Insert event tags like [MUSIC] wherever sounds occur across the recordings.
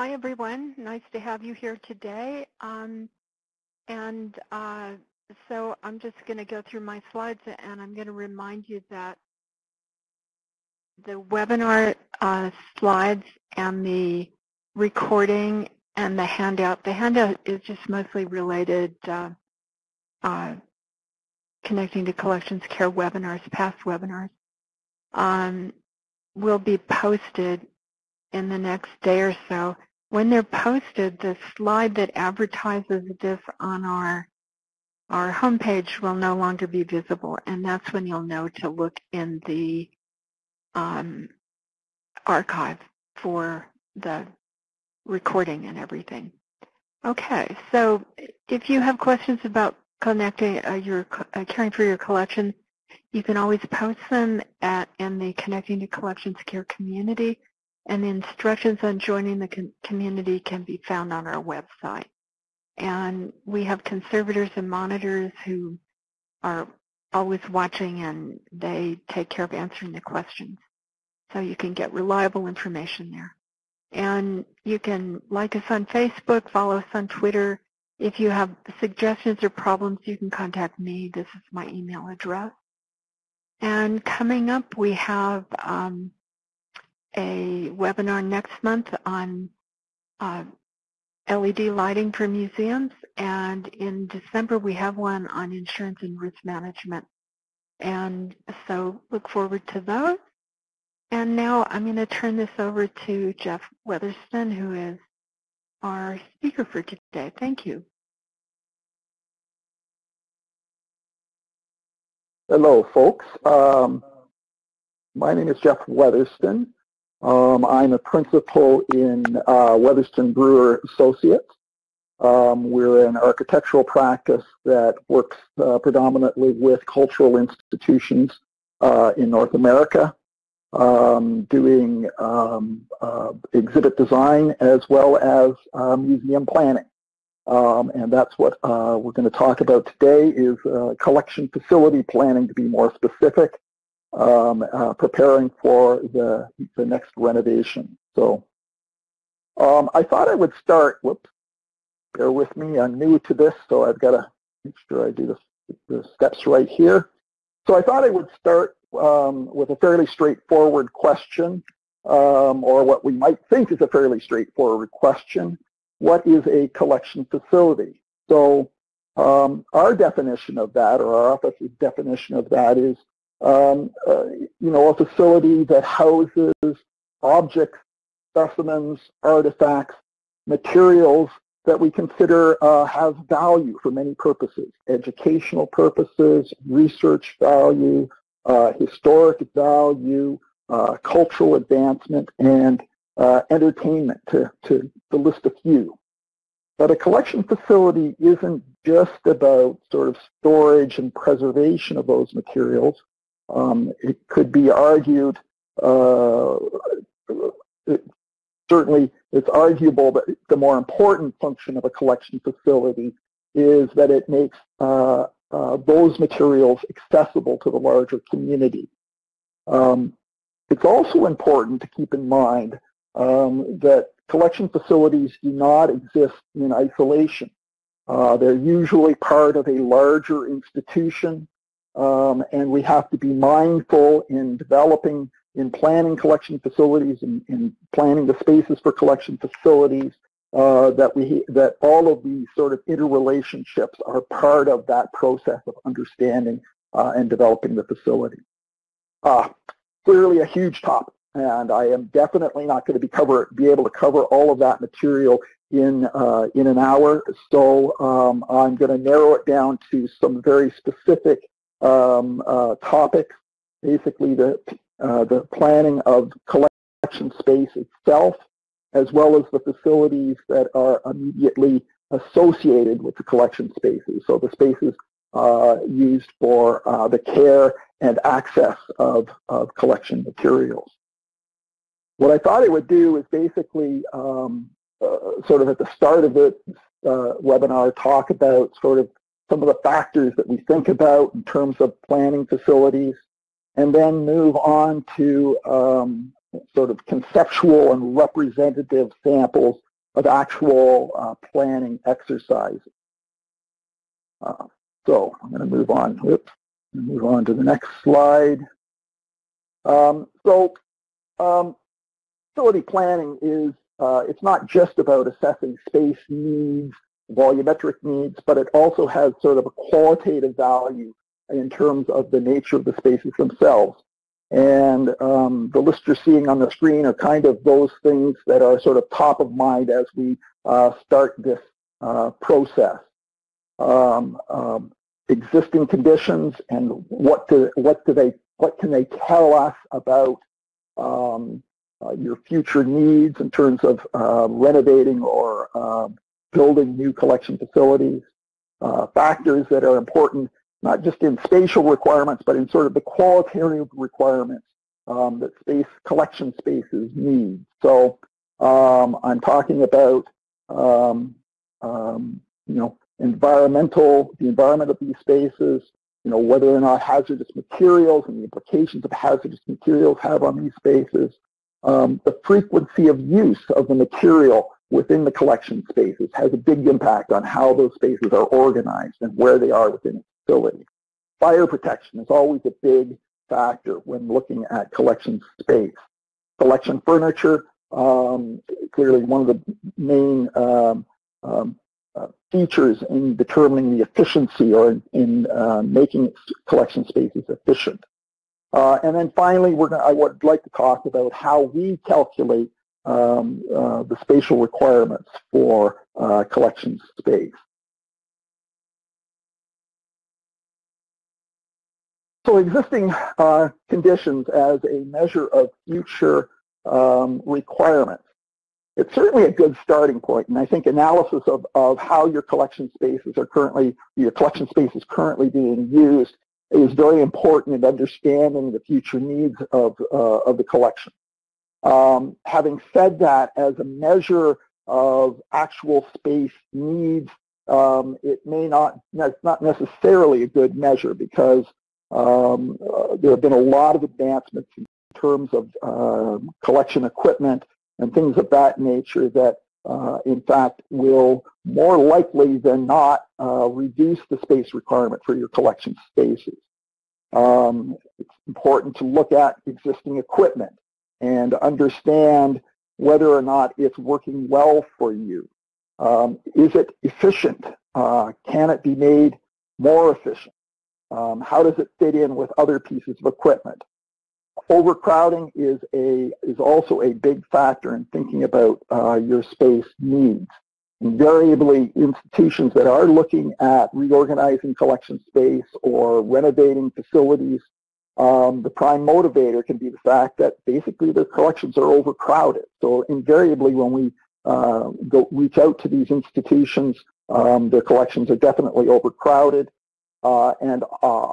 Hi, everyone. Nice to have you here today. Um, and uh, so I'm just going to go through my slides, and I'm going to remind you that the webinar uh, slides and the recording and the handout, the handout is just mostly related uh, uh, connecting to collections care webinars, past webinars, um, will be posted in the next day or so. When they're posted, the slide that advertises this on our our homepage will no longer be visible, and that's when you'll know to look in the um, archive for the recording and everything. Okay, so if you have questions about connecting uh, your uh, caring for your collections, you can always post them at in the Connecting to Collections Care community, and the instructions on joining the community can be found on our website. And we have conservators and monitors who are always watching and they take care of answering the questions. So you can get reliable information there. And you can like us on Facebook, follow us on Twitter. If you have suggestions or problems, you can contact me. This is my email address. And coming up, we have um, a webinar next month on uh, LED lighting for museums. And in December, we have one on insurance and risk management. And so look forward to those. And now I'm going to turn this over to Jeff Weatherston, who is our speaker for today. Thank you. Hello, folks. Um, my name is Jeff Weatherston. Um, I'm a principal in uh, Weatherston Brewer Associates. Um, we're an architectural practice that works uh, predominantly with cultural institutions uh, in North America um, doing um, uh, exhibit design as well as uh, museum planning. Um, and that's what uh, we're going to talk about today is collection facility planning to be more specific, um, uh, preparing for the, the next renovation. So um, I thought I would start, whoops, bear with me, I'm new to this, so I've got to make sure I do the, the steps right here. So I thought I would start um, with a fairly straightforward question, um, or what we might think is a fairly straightforward question. What is a collection facility? So um, our definition of that, or our office's definition of that is, um, uh, you know, a facility that houses objects, specimens, artifacts, materials that we consider uh, have value for many purposes, educational purposes, research value, uh, historic value, uh, cultural advancement, and uh, entertainment, to, to, to list a few. But a collection facility isn't just about sort of storage and preservation of those materials. Um, it could be argued, uh, it, certainly it's arguable that the more important function of a collection facility is that it makes uh, uh, those materials accessible to the larger community. Um, it's also important to keep in mind um, that collection facilities do not exist in isolation. Uh, they're usually part of a larger institution, um, and we have to be mindful in developing, in planning collection facilities and in planning the spaces for collection facilities uh, that we that all of these sort of interrelationships are part of that process of understanding uh, and developing the facility. Uh, clearly a huge topic, and I am definitely not going to be cover be able to cover all of that material in uh, in an hour. So um, I'm going to narrow it down to some very specific um, uh, topics. Basically, the uh, the planning of collection space itself, as well as the facilities that are immediately associated with the collection spaces. So the spaces uh, used for uh, the care and access of, of collection materials. What I thought it would do is basically um, uh, sort of at the start of the uh, webinar talk about sort of some of the factors that we think about in terms of planning facilities and then move on to um, sort of conceptual and representative samples of actual uh, planning exercises. Uh, so I'm going to move on. Whoops. Move on to the next slide. Um, so um, facility planning is, uh, it's not just about assessing space needs, volumetric needs, but it also has sort of a qualitative value in terms of the nature of the spaces themselves. And um, the lists you're seeing on the screen are kind of those things that are sort of top of mind as we uh, start this uh, process. Um, um, existing conditions and what do, what do they, what can they tell us about um, uh, your future needs in terms of uh, renovating or uh, building new collection facilities, uh, factors that are important not just in spatial requirements, but in sort of the qualitative requirements um, that space collection spaces need. So um, I'm talking about um, um, you know environmental, the environment of these spaces, you know whether or not hazardous materials and the implications of hazardous materials have on these spaces, um, the frequency of use of the material within the collection spaces has a big impact on how those spaces are organized and where they are within a facility. Fire protection is always a big factor when looking at collection space. Collection furniture, um, clearly one of the main um, um, uh, features in determining the efficiency or in, in uh, making collection spaces efficient. Uh, and then finally, we're gonna, I would like to talk about how we calculate um, uh, the spatial requirements for uh, collection space. So existing uh, conditions as a measure of future um, requirements. It's certainly a good starting point, and I think analysis of, of how your collection spaces are currently, your collection space is currently being used is very important in understanding the future needs of, uh, of the collection. Um, having said that, as a measure of actual space needs, um, it may not, it's not necessarily a good measure because um, uh, there have been a lot of advancements in terms of uh, collection equipment and things of that nature that uh, in fact will more likely than not uh, reduce the space requirement for your collection spaces. Um, it's important to look at existing equipment and understand whether or not it's working well for you. Um, is it efficient? Uh, can it be made more efficient? Um, how does it fit in with other pieces of equipment? Overcrowding is a is also a big factor in thinking about uh, your space needs. Invariably, institutions that are looking at reorganizing collection space or renovating facilities um, the prime motivator can be the fact that basically their collections are overcrowded. So invariably when we uh, go reach out to these institutions, um, their collections are definitely overcrowded, uh, and uh,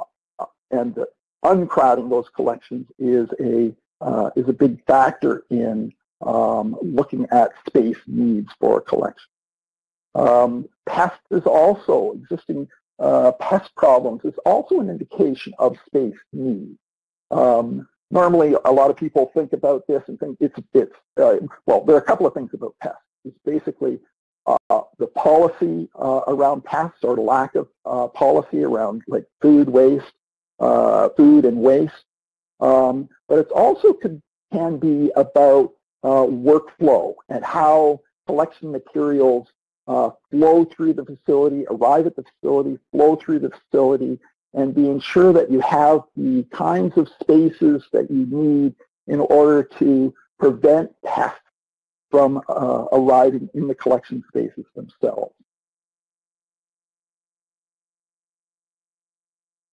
and uncrowding those collections is a uh, is a big factor in um, looking at space needs for a collection. Um, is also existing uh, pest problems is also an indication of space need. Um, normally, a lot of people think about this and think it's, it's uh, well, there are a couple of things about pests. It's basically uh, the policy uh, around pests or lack of uh, policy around like food waste, uh, food and waste. Um, but it also can be about workflow and how collection materials uh, flow through the facility, arrive at the facility, flow through the facility, and being sure that you have the kinds of spaces that you need in order to prevent pests from uh, arriving in the collection spaces themselves.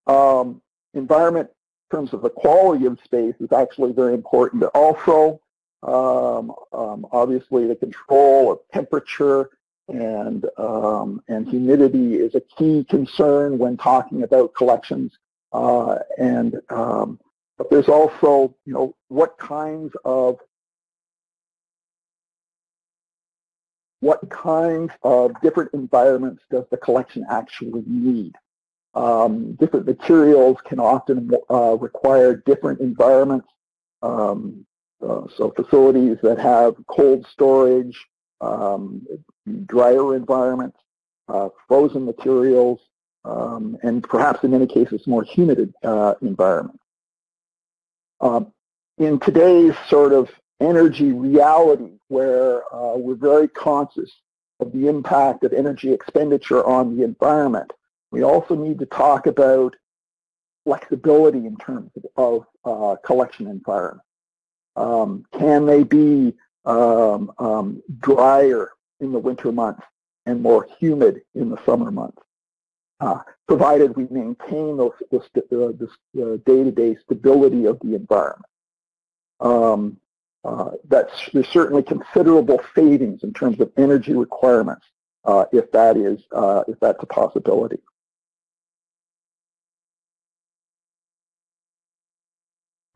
Um, environment in terms of the quality of space is actually very important also. Um, um, obviously the control of temperature and um, and humidity is a key concern when talking about collections. Uh, and um, but there's also you know what kinds of what kinds of different environments does the collection actually need? Um, different materials can often uh, require different environments. Um, uh, so facilities that have cold storage, um, drier environments, uh, frozen materials, um, and perhaps in many cases more humid uh, environments. Um, in today's sort of energy reality where uh, we're very conscious of the impact of energy expenditure on the environment, we also need to talk about flexibility in terms of, uh, collection environment. Um, can they be um, um, drier in the winter months and more humid in the summer months? Uh, provided we maintain those, uh, this uh, day-to-day stability of the environment. Um, uh, that's, there's certainly considerable savings in terms of energy requirements uh, if that is if that's a possibility.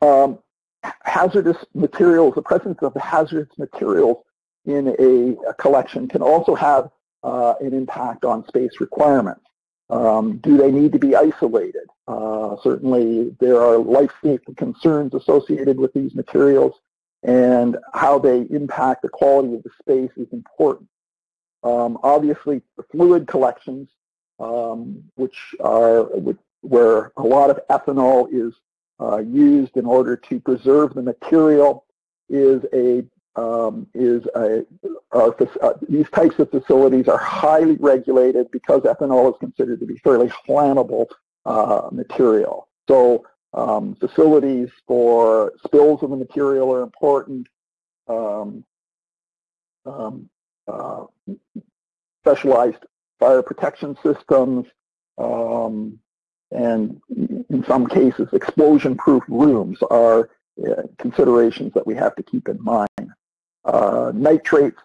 Um, hazardous materials, the presence of the hazardous materials in a, a collection can also have uh, an impact on space requirements. Um, do they need to be isolated? Uh, certainly there are life safety concerns associated with these materials and how they impact the quality of the space is important. Um, obviously, fluid collections, um, which are where a lot of ethanol is used in order to preserve the material, is a um, is a, uh, these types of facilities are highly regulated because ethanol is considered to be fairly flammable uh, material. So um, facilities for spills of the material are important. Um, um, uh, specialized fire protection systems, um, and in some cases, explosion-proof rooms are uh, considerations that we have to keep in mind. Uh, nitrates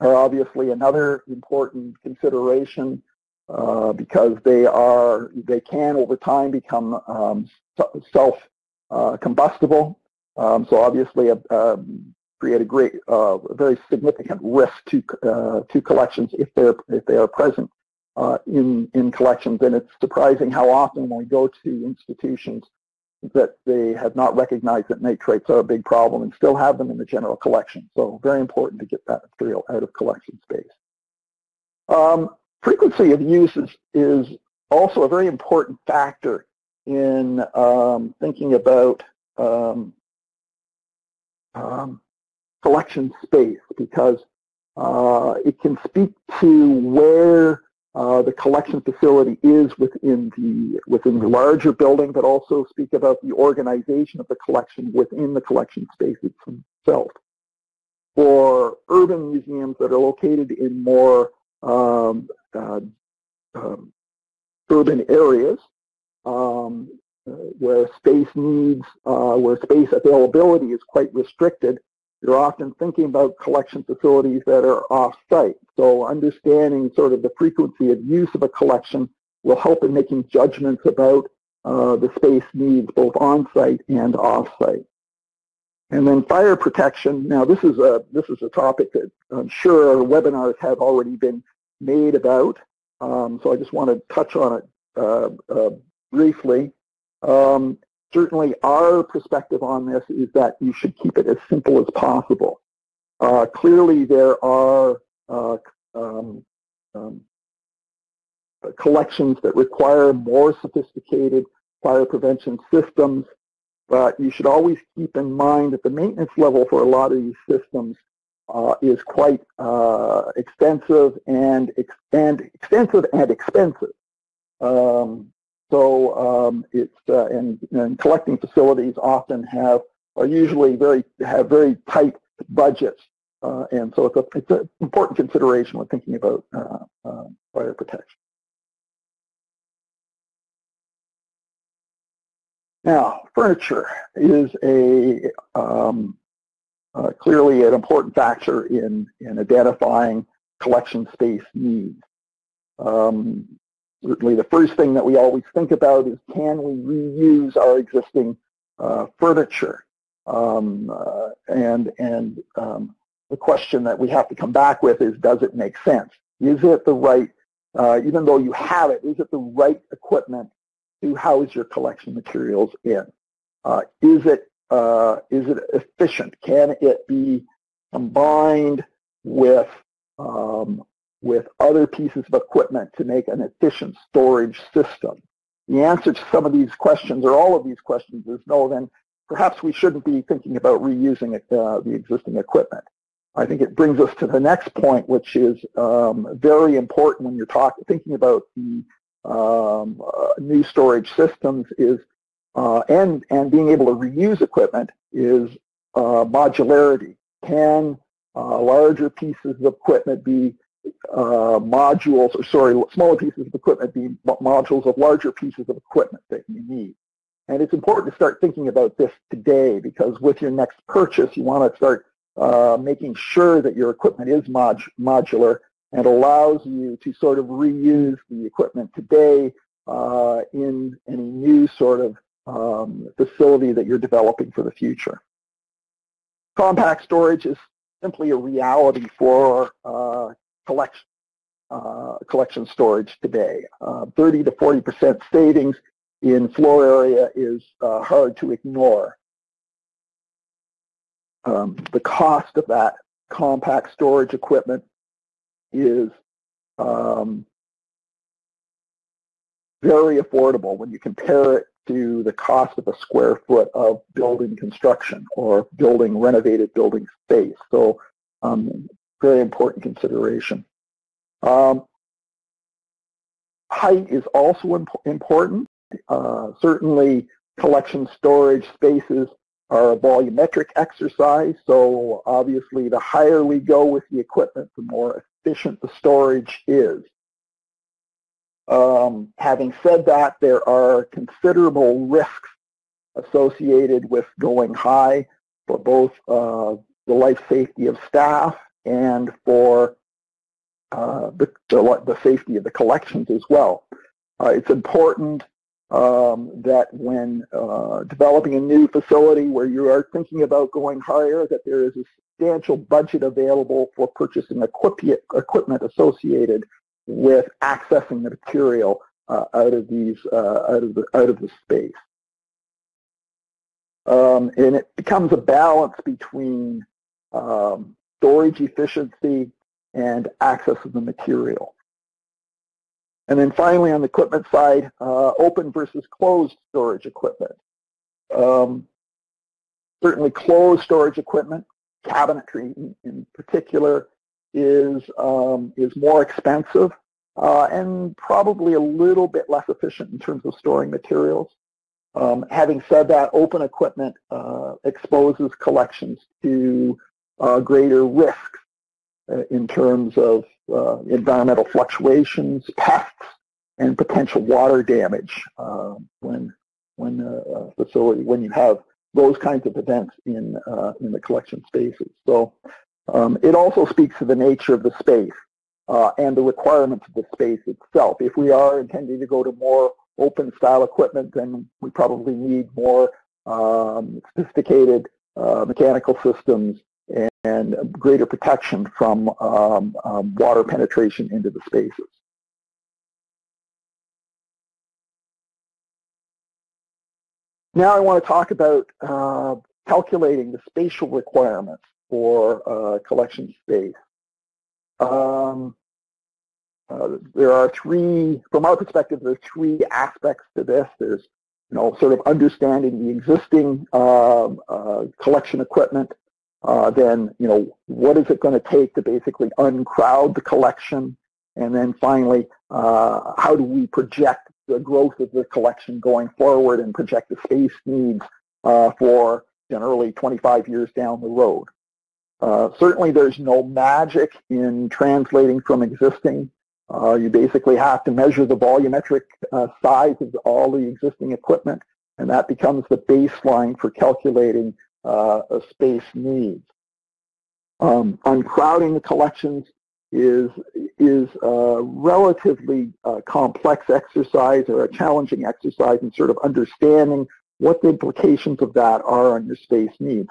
are obviously another important consideration uh, because they are they can over time become um, self uh, combustible. Um, so obviously, uh, um, create a great, uh, very significant risk to to collections if they're if they are present in in collections. And it's surprising how often when we go to institutions that they have not recognized that nitrates are a big problem and still have them in the general collection. So very important to get that material out of collection space. Um, frequency of use is, is also a very important factor in um, thinking about um, um, collection space because uh, it can speak to where uh, the collection facility is within the within the larger building, but also speak about the organization of the collection within the collection space itself. For urban museums that are located in more um, uh, um, urban areas um, uh, where space needs, uh, where space availability is quite restricted, you're often thinking about collection facilities that are off-site. So understanding sort of the frequency of use of a collection will help in making judgments about uh, the space needs both on-site and off-site. And then fire protection. Now this is a this is a topic that I'm sure webinars have already been made about. Um, so I just want to touch on it uh, uh, briefly. Um, certainly our perspective on this is that you should keep it as simple as possible. Uh, clearly there are uh, um, um, collections that require more sophisticated fire prevention systems, but you should always keep in mind that the maintenance level for a lot of these systems uh, is quite uh, extensive and, ex and extensive and expensive. Um, so um, it's uh, and, and, collecting facilities often have are usually very have very tight budgets, uh, and so it's a it's an important consideration when thinking about uh, uh, fire protection. Now, furniture is a um, uh, clearly an important factor in, in identifying collection space needs. Um, certainly the first thing that we always think about is can we reuse our existing uh, furniture? Um, uh, and and um, the question that we have to come back with is does it make sense? Is it the right, uh, even though you have it, is it the right equipment to house your collection materials in? Uh, is it uh, is it efficient? Can it be combined with um, with other pieces of equipment to make an efficient storage system? The answer to some of these questions, or all of these questions, is no, then perhaps we shouldn't be thinking about reusing uh, the existing equipment. I think it brings us to the next point, which is um, very important when you're talking, thinking about the um, uh, new storage systems is, uh, and, and being able to reuse equipment is uh, modularity. Can uh, larger pieces of equipment be modules, or sorry, smaller pieces of equipment be modules of larger pieces of equipment that you need? And it's important to start thinking about this today because with your next purchase, you want to start uh, making sure that your equipment is mod modular and allows you to sort of reuse the equipment today uh, in any new sort of um, facility that you're developing for the future. Compact storage is simply a reality for uh, collection, uh, collection storage today. Uh, 30 to 40% savings in floor area is uh, hard to ignore. Um, the cost of that compact storage equipment is um, very affordable when you compare it to the cost of a square foot of building construction or building renovated building space. So um, very important consideration. Um, height is also imp important. Uh, certainly collection storage spaces are a volumetric exercise, so obviously the higher we go with the equipment, the more efficient the storage is. Um, having said that, there are considerable risks associated with going high for both uh, the life safety of staff and for uh, the, the, the, safety of the collections as well. Uh, it's important um, that when uh, developing a new facility where you are thinking about going higher, that there is a substantial budget available for purchasing equipment associated with accessing the material uh, out of these uh, out of the out of the space. Um, and it becomes a balance between um, storage efficiency and access of the material. And then finally on the equipment side, uh, open versus closed storage equipment. Um, certainly closed storage equipment, cabinetry in, particular, is, um, is more expensive uh, and probably a little bit less efficient in terms of storing materials. Um, having said that, open equipment uh, exposes collections to greater risks uh, in terms of uh, environmental fluctuations, pests, and potential water damage uh, when when a facility when you have those kinds of events in in the collection spaces. So um, it also speaks to the nature of the space uh, and the requirements of the space itself. If we are intending to go to more open style equipment, then we probably need more um, sophisticated uh, mechanical systems and greater protection from um, um, water penetration into the spaces. Now I want to talk about uh, calculating the spatial requirements for uh, collection space. Um, uh, there are three, from our perspective, there are three aspects to this. There's, you know, sort of understanding the existing um, uh, collection equipment, uh, then, you know, what is it going to take to basically uncrowd the collection? And then finally, uh, how do we project the growth of the collection going forward and project the space needs uh, for generally 25 years down the road? Uh, certainly there's no magic in translating from existing. Uh, you basically have to measure the volumetric uh, size of all the existing equipment, and that becomes the baseline for calculating uh, space needs. Um, uncrowding the collections is, is a relatively uh, complex exercise or a challenging exercise in sort of understanding what the implications of that are on your space needs.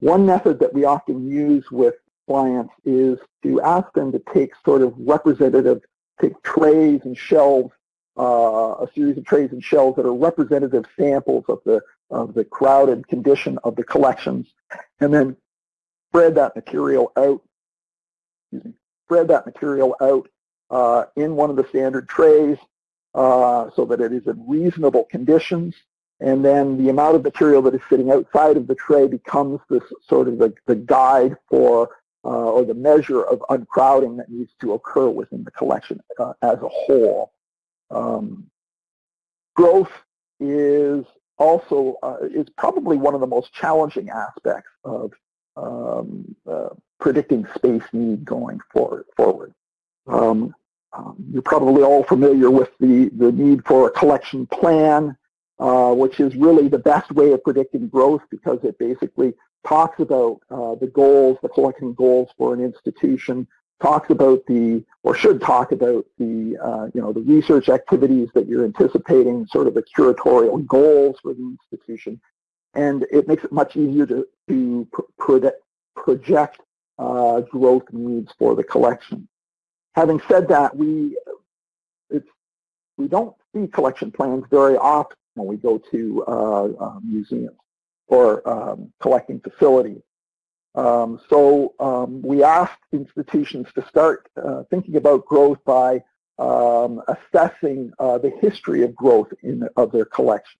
One method that we often use with clients is to ask them to take sort of representative, take trays and shelves, uh, a series of trays and shelves that are representative samples of the of the crowded condition of the collections, and then spread that material out spread that material out uh, in one of the standard trays uh, so that it is in reasonable conditions. And then the amount of material that is sitting outside of the tray becomes this sort of the, the guide for uh, or the measure of uncrowding that needs to occur within the collection uh, as a whole. Um, growth is also uh, is probably one of the most challenging aspects of um, uh, predicting space need going forward. forward. Um, um, you're probably all familiar with the, the need for a collection plan, uh, which is really the best way of predicting growth because it basically talks about uh, the goals, the collecting goals for an institution, talks about the, or should talk about the, uh, you know, the research activities that you're anticipating, sort of the curatorial goals for the institution, and it makes it much easier to, to project uh, growth needs for the collection. Having said that, we it's, we don't see collection plans very often when we go to uh, uh, museums or um, collecting facilities. Um, so um, we asked institutions to start uh, thinking about growth by um, assessing uh, the history of growth in, of their collection.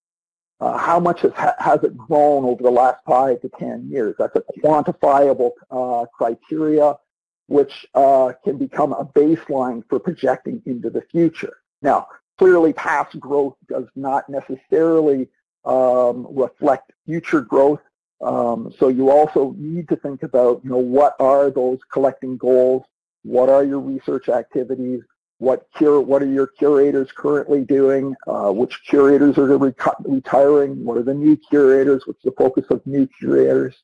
Uh, how much has, has it grown over the last five to 10 years? That's a quantifiable uh, criteria which uh, can become a baseline for projecting into the future. Now, clearly past growth does not necessarily um, reflect future growth. Um, so you also need to think about, you know, what are those collecting goals? What are your research activities? What cure? What are your curators currently doing? Uh, which curators are retiring? What are the new curators? What's the focus of new curators?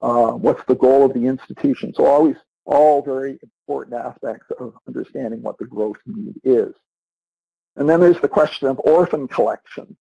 Uh, what's the goal of the institution? So always all very important aspects of understanding what the growth need is. And then there's the question of orphan collection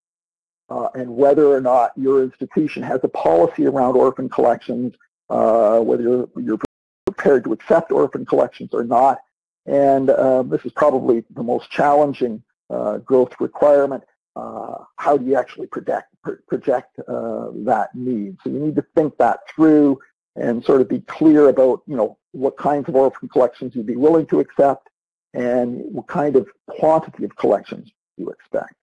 uh, and whether or not your institution has a policy around orphan collections, uh, whether you're, you're, prepared to accept orphan collections or not. And um, this is probably the most challenging uh, growth requirement. Uh, how do you actually project, project uh, that need? So you need to think that through and sort of be clear about, you know, what kinds of orphan collections you'd be willing to accept and what kind of quantity of collections you expect.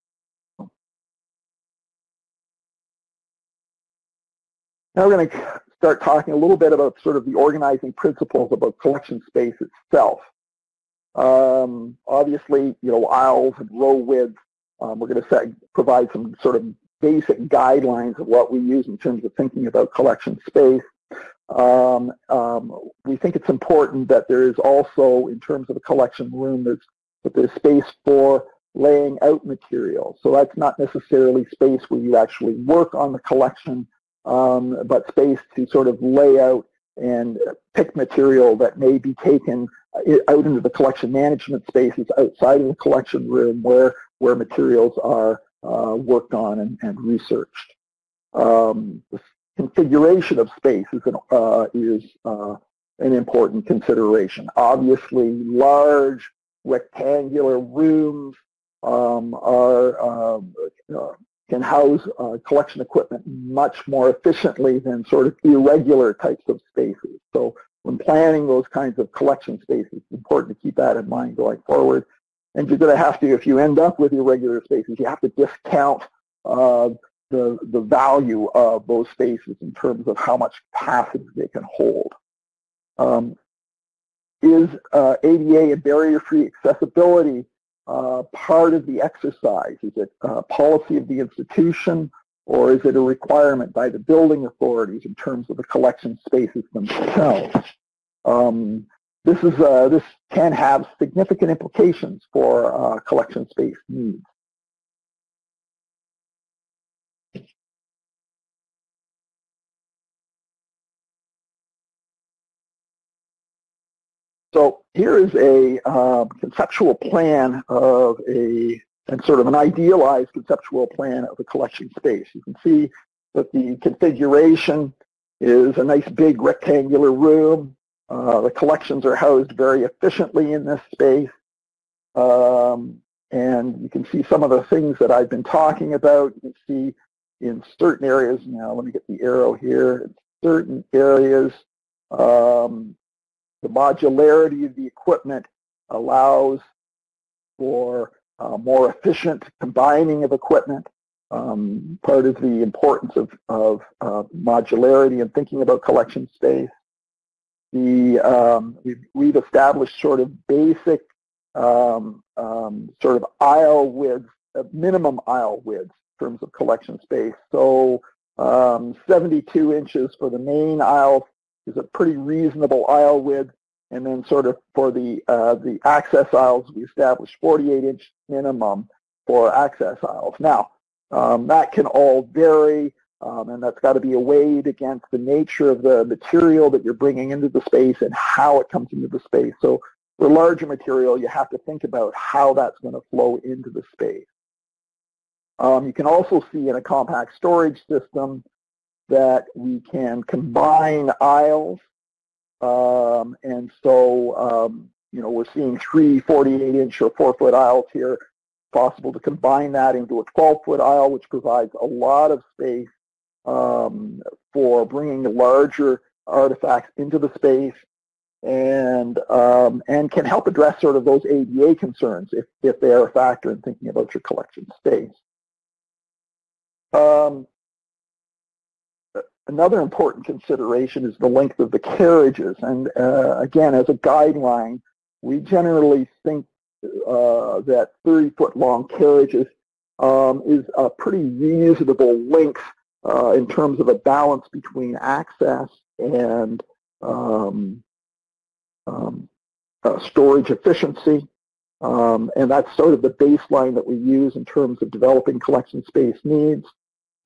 Now we're going to start talking a little bit about sort of the organizing principles about collection space itself. Um, obviously, you know, aisles and row width, um, we're going to set, provide some sort of basic guidelines of what we use in terms of thinking about collection space. Um, um, we think it's important that there is also, in terms of a collection room, there's, that there's space for laying out material. So that's not necessarily space where you actually work on the collection, um, but space to sort of lay out and pick material that may be taken uh, out into the collection management spaces outside of the collection room where, where materials are uh, worked on and, and researched. Um, the configuration of space is an, uh, is, uh, an important consideration. Obviously, large rectangular rooms um, are um, uh, can house uh, collection equipment much more efficiently than sort of irregular types of spaces. So when planning those kinds of collection spaces, it's important to keep that in mind going forward. And you're going to have to, if you end up with irregular spaces, you have to discount uh, the, the value of those spaces in terms of how much capacity they can hold. Um, is uh, ADA and barrier-free accessibility uh, part of the exercise? Is it a policy of the institution or is it a requirement by the building authorities in terms of the collection spaces themselves? Um, this, is, uh, this can have significant implications for uh, collection space needs. So here is a um, conceptual plan of a, and sort of an idealized conceptual plan of a collection space. You can see that the configuration is a nice big rectangular room. Uh, the collections are housed very efficiently in this space. Um, and you can see some of the things that I've been talking about. You can see in certain areas, now let me get the arrow here, in certain areas, um, the modularity of the equipment allows for uh, more efficient combining of equipment. Um, part of the importance of, of uh, modularity and thinking about collection space. The, um, we've, we've, established sort of basic um, um sort of aisle width, uh, minimum aisle width in terms of collection space. So um, 72 inches for the main aisle is a pretty reasonable aisle width. And then sort of for the, uh, the access aisles, we established 48 inch minimum for access aisles. Now, um, that can all vary, um, and that's got to be weighed against the nature of the material that you're bringing into the space and how it comes into the space. So for larger material, you have to think about how that's going to flow into the space. Um, you can also see in a compact storage system that we can combine aisles. Um, and so, um, you know, we're seeing three 48-inch or 4-foot aisles here. possible to combine that into a 12-foot aisle, which provides a lot of space um, for bringing larger artifacts into the space and um, and can help address sort of those ADA concerns if, if they are a factor in thinking about your collection space. Um, another important consideration is the length of the carriages. And uh, again, as a guideline, we generally think uh, that 30-foot long carriages um, is a pretty reasonable length uh, in terms of a balance between access and um, um, uh, storage efficiency. Um, and that's sort of the baseline that we use in terms of developing collection space needs.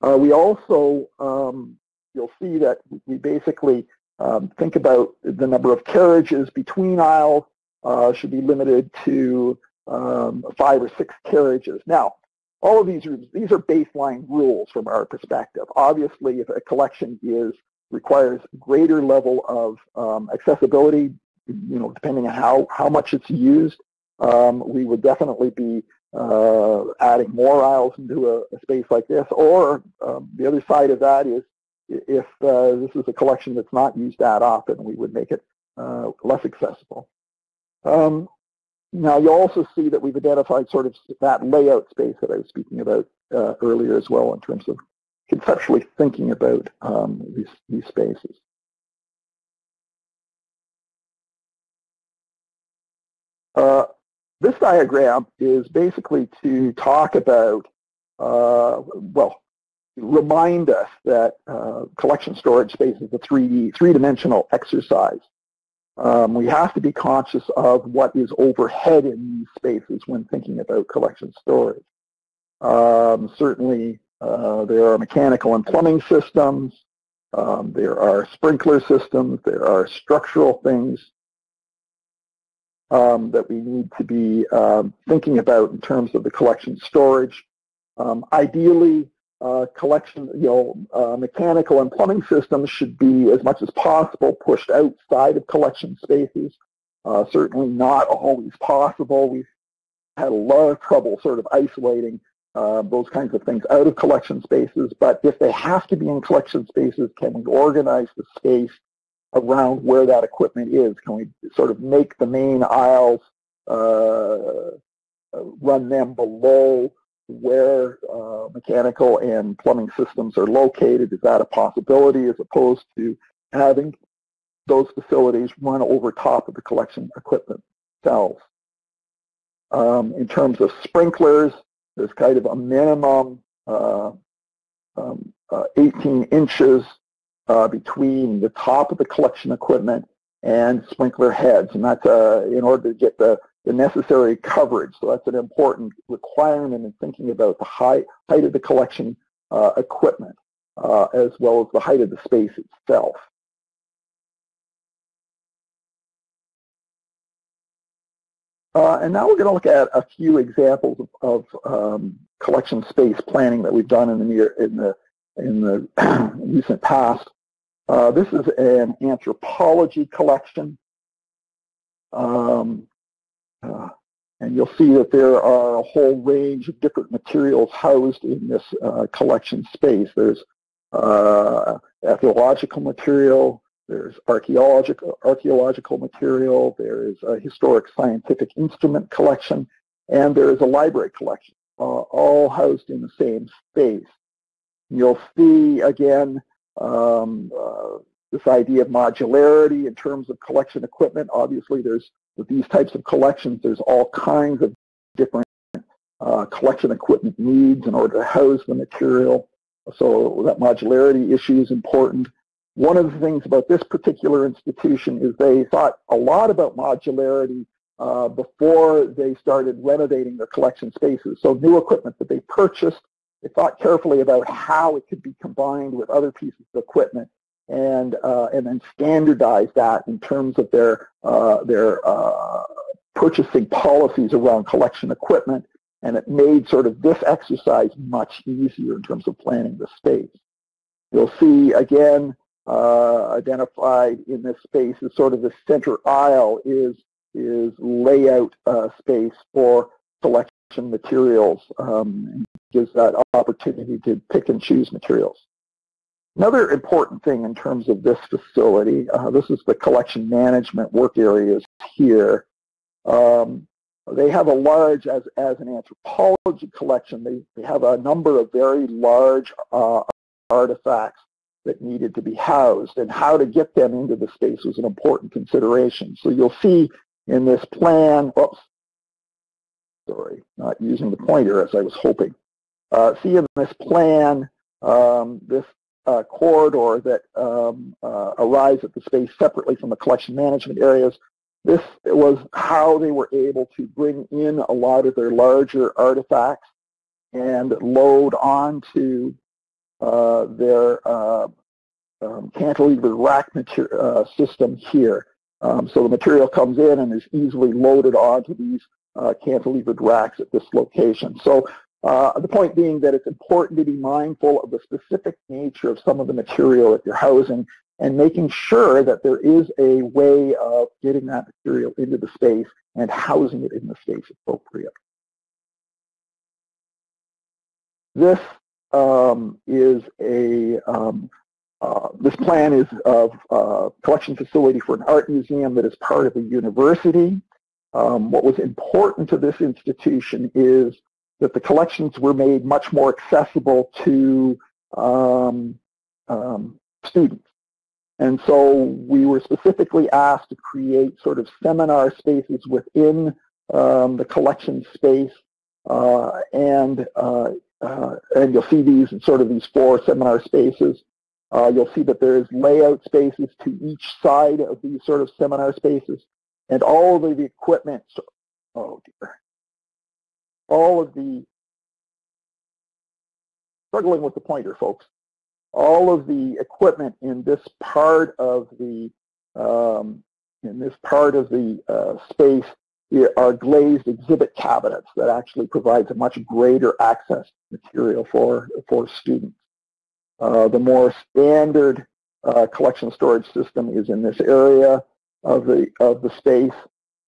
Uh, we also, um, you'll see that we basically um, think about the number of carriages between aisles uh, should be limited to um, five or six carriages. Now, all of these are, these are baseline rules from our perspective. Obviously, if a collection is requires greater level of um, accessibility, you know, depending on how, how much it's used, um, we would definitely be uh, adding more aisles into a, a space like this. Or um, the other side of that is if uh, this is a collection that's not used that often, we would make it uh, less accessible. Um, now you'll also see that we've identified sort of that layout space that I was speaking about uh, earlier as well in terms of conceptually thinking about um, these, these spaces. Uh, this diagram is basically to talk about, uh, well, remind us that uh, collection storage space is a 3D, three-dimensional exercise. Um, we have to be conscious of what is overhead in these spaces when thinking about collection storage. Um, certainly, uh, there are mechanical and plumbing systems. Um, there are sprinkler systems. There are structural things um, that we need to be um, thinking about in terms of the collection storage. Um, ideally, uh, collection, you know, uh, mechanical and plumbing systems should be as much as possible pushed outside of collection spaces. Uh, certainly not always possible. We've had a lot of trouble sort of isolating uh, those kinds of things out of collection spaces, but if they have to be in collection spaces, can we organize the space around where that equipment is? Can we sort of make the main aisles, uh, run them below where uh, mechanical and plumbing systems are located? Is that a possibility as opposed to having those facilities run over top of the collection equipment themselves? Um, in terms of sprinklers, there's kind of a minimum uh, um, uh, 18 inches uh, between the top of the collection equipment and sprinkler heads, and that's uh, in order to get the, the necessary coverage. So that's an important requirement in thinking about the height, height of the collection uh, equipment, uh, as well as the height of the space itself. Uh, and now we're going to look at a few examples of, of um, collection space planning that we've done in the near in the in the [CLEARS THROAT] recent past. Uh, this is an anthropology collection. Um, uh, and you'll see that there are a whole range of different materials housed in this uh, collection space. There's uh, archaeological material, there's archaeological, archaeological material, there is a historic scientific instrument collection, and there is a library collection, uh, all housed in the same space. You'll see, again, um, uh, this idea of modularity in terms of collection equipment. Obviously, there's with these types of collections, there's all kinds of different uh, collection equipment needs in order to house the material. So that modularity issue is important. One of the things about this particular institution is they thought a lot about modularity uh, before they started renovating their collection spaces. So new equipment that they purchased, they thought carefully about how it could be combined with other pieces of equipment and uh, and then standardize that in terms of their uh, their uh, purchasing policies around collection equipment, and it made sort of this exercise much easier in terms of planning the space. You'll see again uh, identified in this space as sort of the center aisle is is layout uh, space for selection materials. Um, gives that opportunity to pick and choose materials. Another important thing in terms of this facility, uh, this is the collection management work areas here. Um, they have a large, as, as an anthropology collection, they, they have a number of very large uh, artifacts that needed to be housed, and how to get them into the space was an important consideration. So you'll see in this plan, oops, sorry, not using the pointer as I was hoping. Uh, see in this plan, um, this uh, corridor that um, uh, arrives at the space separately from the collection management areas. This was how they were able to bring in a lot of their larger artifacts and load onto uh, their uh, um, cantilever rack uh, system here. Um, so the material comes in and is easily loaded onto these uh, cantilevered racks at this location. So uh, the point being that it's important to be mindful of the specific nature of some of the material that you're housing and making sure that there is a way of getting that material into the space and housing it in the space appropriate. This um, is a um, uh, this plan is of uh, collection facility for an art museum that is part of a university. Um, what was important to this institution is that the collections were made much more accessible to um, um, students. And so we were specifically asked to create sort of seminar spaces within um, the collection space. Uh, and, uh, uh, and you'll see these in sort of these four seminar spaces. Uh, you'll see that there's layout spaces to each side of these sort of seminar spaces. And all of the equipment, oh dear, all of the, struggling with the pointer, folks, all of the equipment in this part of the, um, in this part of the uh, space are glazed exhibit cabinets that actually provides a much greater access material for, for students. Uh, the more standard uh, collection storage system is in this area of the, of the space.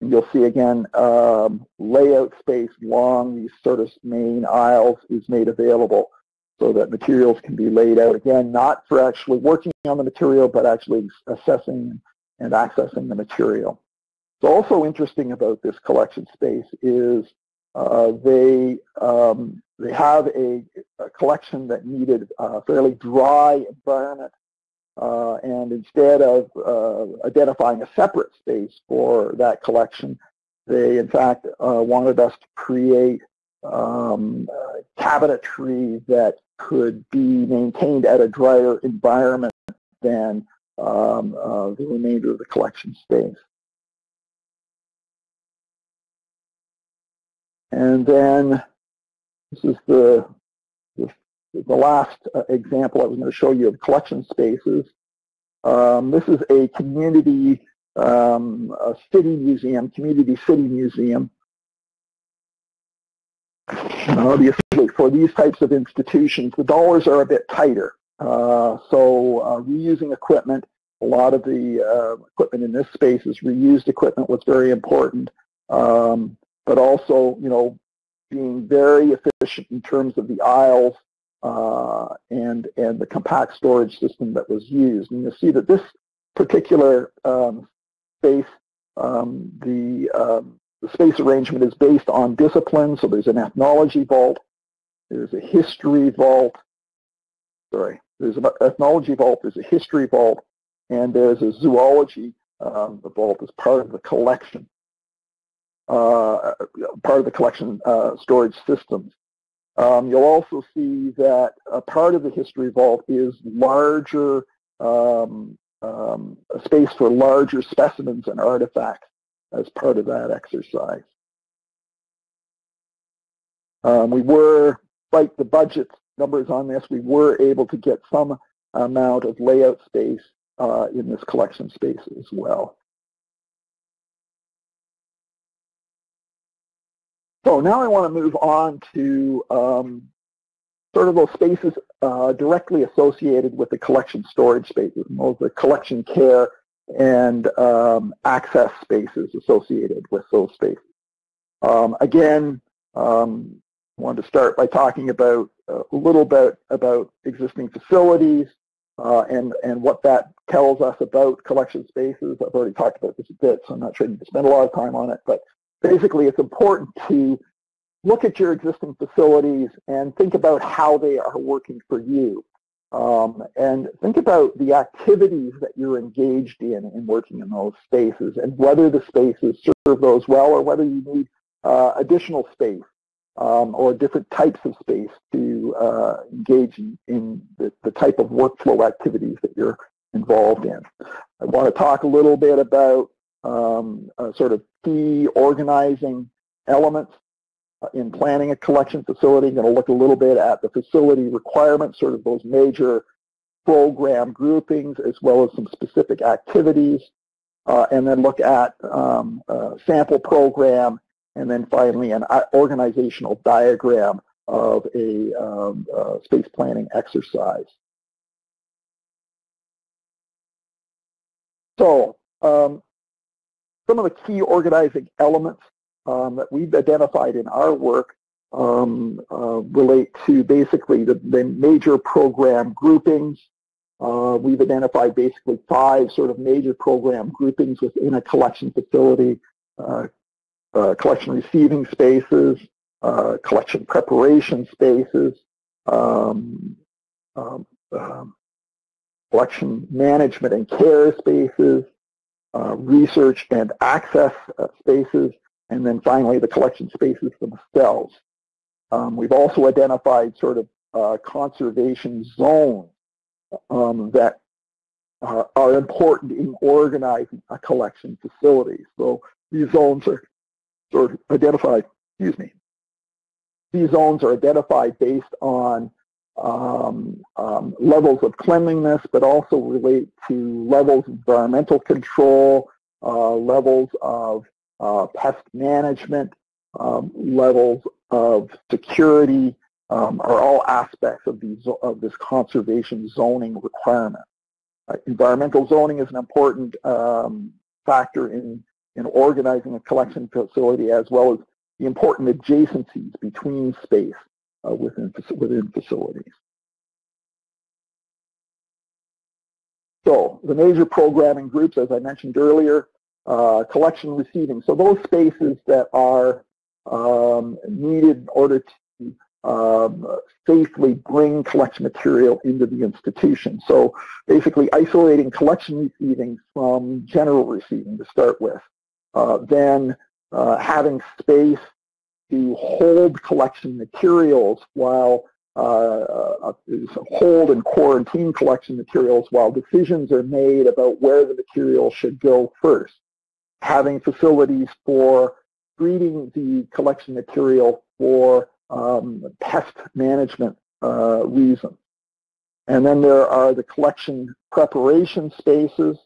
You'll see again um, layout space along these sort of main aisles is made available so that materials can be laid out again, not for actually working on the material, but actually assessing and accessing the material. What's also interesting about this collection space is uh, they um, they have a, a, collection that needed a fairly dry environment uh, and instead of uh, identifying a separate space for that collection, they in fact uh, wanted us to create um, cabinetry that could be maintained at a drier environment than um, uh, the remainder of the collection space. And then this is the the last uh, example I was going to show you of collection spaces. Um, this is a community um, a city museum, community city museum. Obviously, for these types of institutions, the dollars are a bit tighter. Uh, so uh, reusing equipment, a lot of the uh, equipment in this space is reused equipment, what's very important. Um, but also, you know, being very efficient in terms of the aisles uh, and, and the compact storage system that was used. And you'll see that this particular um, space, um, the, um, the space arrangement is based on discipline. So there's an ethnology vault, there's a history vault, sorry, there's an ethnology vault, there's a history vault, and there's a zoology um, vault as part of the collection, uh, part of the collection uh, storage systems. Um, you'll also see that a part of the history vault is larger um, um, space for larger specimens and artifacts as part of that exercise. Um, we were, like the budget numbers on this, we were able to get some amount of layout space uh, in this collection space as well. So now I want to move on to um, sort of those spaces uh, directly associated with the collection storage spaces, those the collection care and um, access spaces associated with those spaces. Um, again, um, I wanted to start by talking about uh, a little bit about existing facilities uh, and, and what that tells us about collection spaces. I've already talked about this a bit, so I'm not sure to spend a lot of time on it, but basically it's important to look at your existing facilities and think about how they are working for you. Um, and think about the activities that you're engaged in in working in those spaces and whether the spaces serve those well or whether you need uh, additional space um, or different types of space to uh, engage in, in the, the, type of workflow activities that you're involved in. I want to talk a little bit about um, sort of key organizing elements in planning a collection facility. I'm going to look a little bit at the facility requirements, sort of those major program groupings, as well as some specific activities, uh, and then look at um, sample program, and then finally an uh, organizational diagram of a um, uh, space planning exercise. So um, some of the key organizing elements um, that we've identified in our work um, uh, relate to basically the, the major program groupings. Uh, we've identified basically five sort of major program groupings within a collection facility, uh, uh collection receiving spaces, uh, collection preparation spaces, um, um, um collection management and care spaces, research and access uh, spaces, and then finally the collection spaces themselves. Um, we've also identified sort of uh, conservation zones um, that uh, are important in organizing a collection facility. So these zones are sort of identified, excuse me, these zones are identified based on um, um, levels of cleanliness, but also relate to levels of environmental control, uh, levels of uh, pest management, um, levels of security um, are all aspects of, these, of this conservation zoning requirement. Uh, environmental zoning is an important um, factor in, in organizing a collection facility as well as the important adjacencies between space within, within facilities. So the major programming groups, as I mentioned earlier, uh, collection receiving. So those spaces that are um, needed in order to um, safely bring collection material into the institution. So basically isolating collection receiving from general receiving to start with. Uh, then uh, having space to hold collection materials while uh, uh hold and quarantine collection materials while decisions are made about where the material should go first. Having facilities for treating the collection material for um, pest management uh, reasons. And then there are the collection preparation spaces.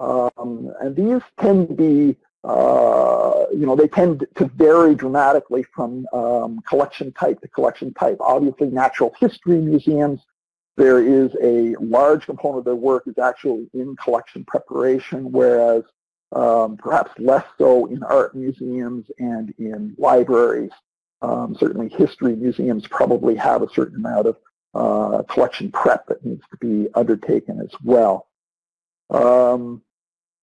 Um, and these tend to be uh, you know, they tend to vary dramatically from um, collection type to collection type. Obviously, natural history museums, there is a large component of their work is actually in collection preparation, whereas um, perhaps less so in art museums and in libraries. Um, certainly history museums probably have a certain amount of uh, collection prep that needs to be undertaken as well. Um,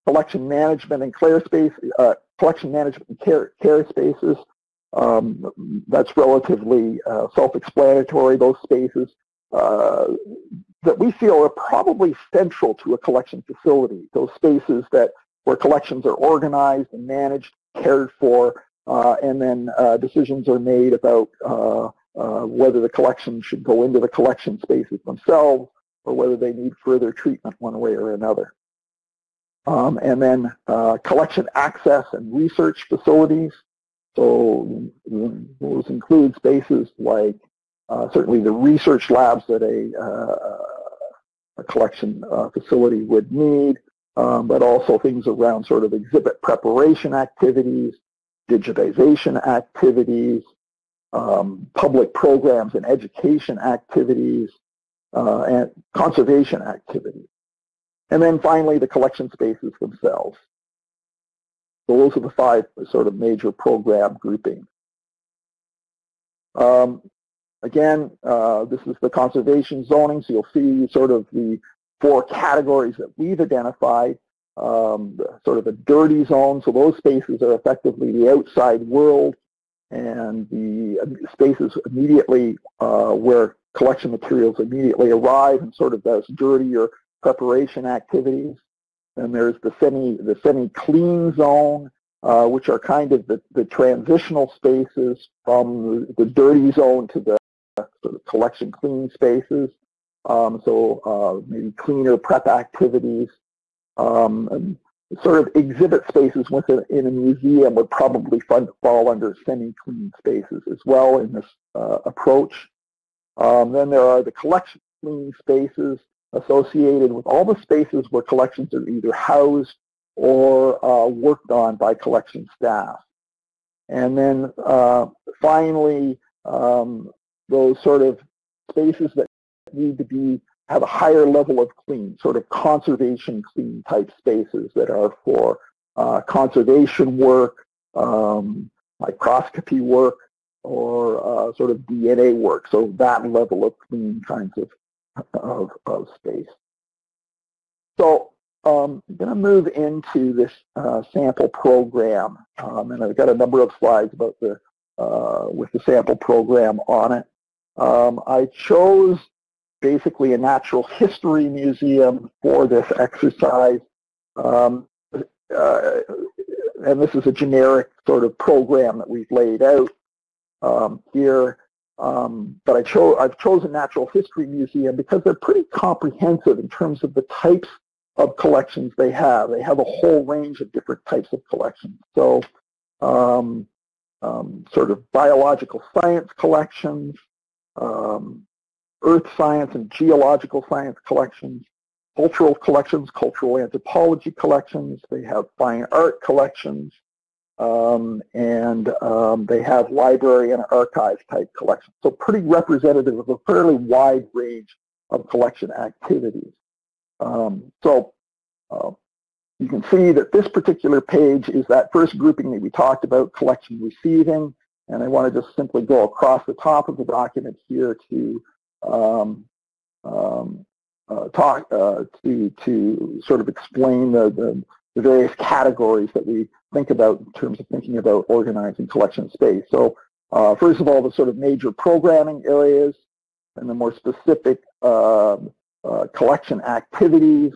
collection management and care space, uh, collection management and care, care spaces. Um, that's relatively uh, self-explanatory, those spaces uh, that we feel are probably central to a collection facility, those spaces that where collections are organized and managed, cared for, uh, and then uh, decisions are made about uh, whether the collection should go into the collection spaces themselves or whether they need further treatment one way or another. Um, and then uh, collection access and research facilities. So those include spaces like uh, certainly the research labs that a, uh, a collection uh, facility would need, um, but also things around sort of exhibit preparation activities, digitization activities, um, public programs and education activities, uh, and conservation activities. And then finally, the collection spaces themselves. So those are the five sort of major program groupings. Um, again, uh, this is the conservation zoning, so you'll see sort of the four categories that we've identified. Um, sort of a dirty zone, so those spaces are effectively the outside world and the spaces immediately uh, where collection materials immediately arrive and sort of those dirty or preparation activities. And there's the semi the semi-clean zone, uh, which are kind of the, the transitional spaces from the, the dirty zone to the sort of collection clean spaces. Um, so uh, maybe cleaner prep activities. Um, sort of exhibit spaces within in a museum would probably fall under semi-clean spaces as well in this uh, approach. Um, then there are the collection clean spaces associated with all the spaces where collections are either housed or uh, worked on by collection staff. And then uh, finally, um, those sort of spaces that need to be have a higher level of clean, sort of conservation clean type spaces that are for uh, conservation work, um, microscopy work, or uh, sort of DNA work. So that level of clean kinds of of, of space. So um, I'm going to move into this uh, sample program, um, and I've got a number of slides about the uh, with the sample program on it. Um, I chose basically a natural history museum for this exercise, um, uh, and this is a generic sort of program that we've laid out um, here. Um, but I chose, I've chosen Natural History Museum because they're pretty comprehensive in terms of the types of collections they have. They have a whole range of different types of collections. So um, um, sort of biological science collections, um, earth science and geological science collections, cultural collections, cultural anthropology collections. They have fine art collections, um, and um, they have library and archive type collections. So pretty representative of a fairly wide range of collection activities. Um, so uh, you can see that this particular page is that first grouping that we talked about, collection receiving, and I want to just simply go across the top of the document here to um, um, uh, talk uh, to to sort of explain the, the the various categories that we think about in terms of thinking about organizing collection space. So uh, first of all, the sort of major programming areas and the more specific uh, uh, collection activities,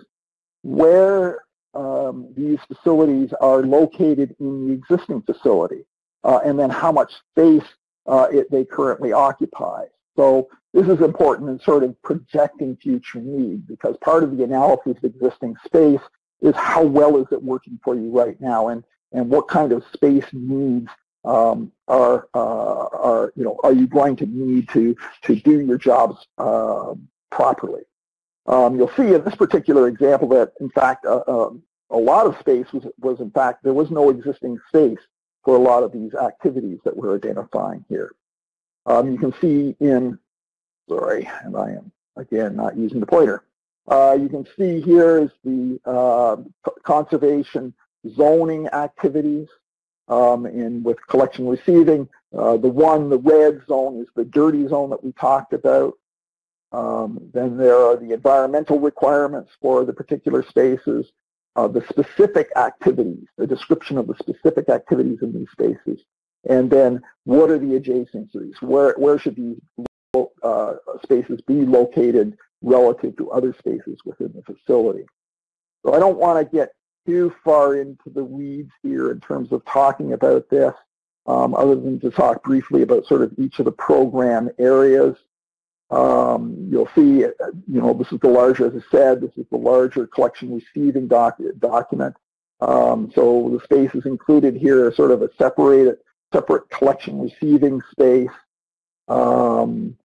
where um, these facilities are located in the existing facility, uh, and then how much space uh, it, they currently occupy. So this is important in sort of projecting future need because part of the analysis of existing space is how well is it working for you right now and, and what kind of space needs um, are, uh, are, you know, are you going to need to, to do your jobs uh, properly. Um, you'll see in this particular example that, in fact, uh, um, a lot of space was, was, in fact, there was no existing space for a lot of these activities that we're identifying here. Um, you can see in, sorry, and I am, again, not using the pointer. Uh, you can see here is the uh, conservation zoning activities um, in with collection receiving. Uh, the one, the red zone is the dirty zone that we talked about. Um, then there are the environmental requirements for the particular spaces, uh, the specific activities, the description of the specific activities in these spaces, and then what are the adjacencies? Where, where should these uh, spaces be located relative to other spaces within the facility? So I don't want to get too far into the weeds here in terms of talking about this, um, other than to talk briefly about sort of each of the program areas. Um, you'll see, you know, this is the larger, as I said, this is the larger collection receiving doc document. Um, so the spaces included here are sort of a separated, separate collection receiving space. Um,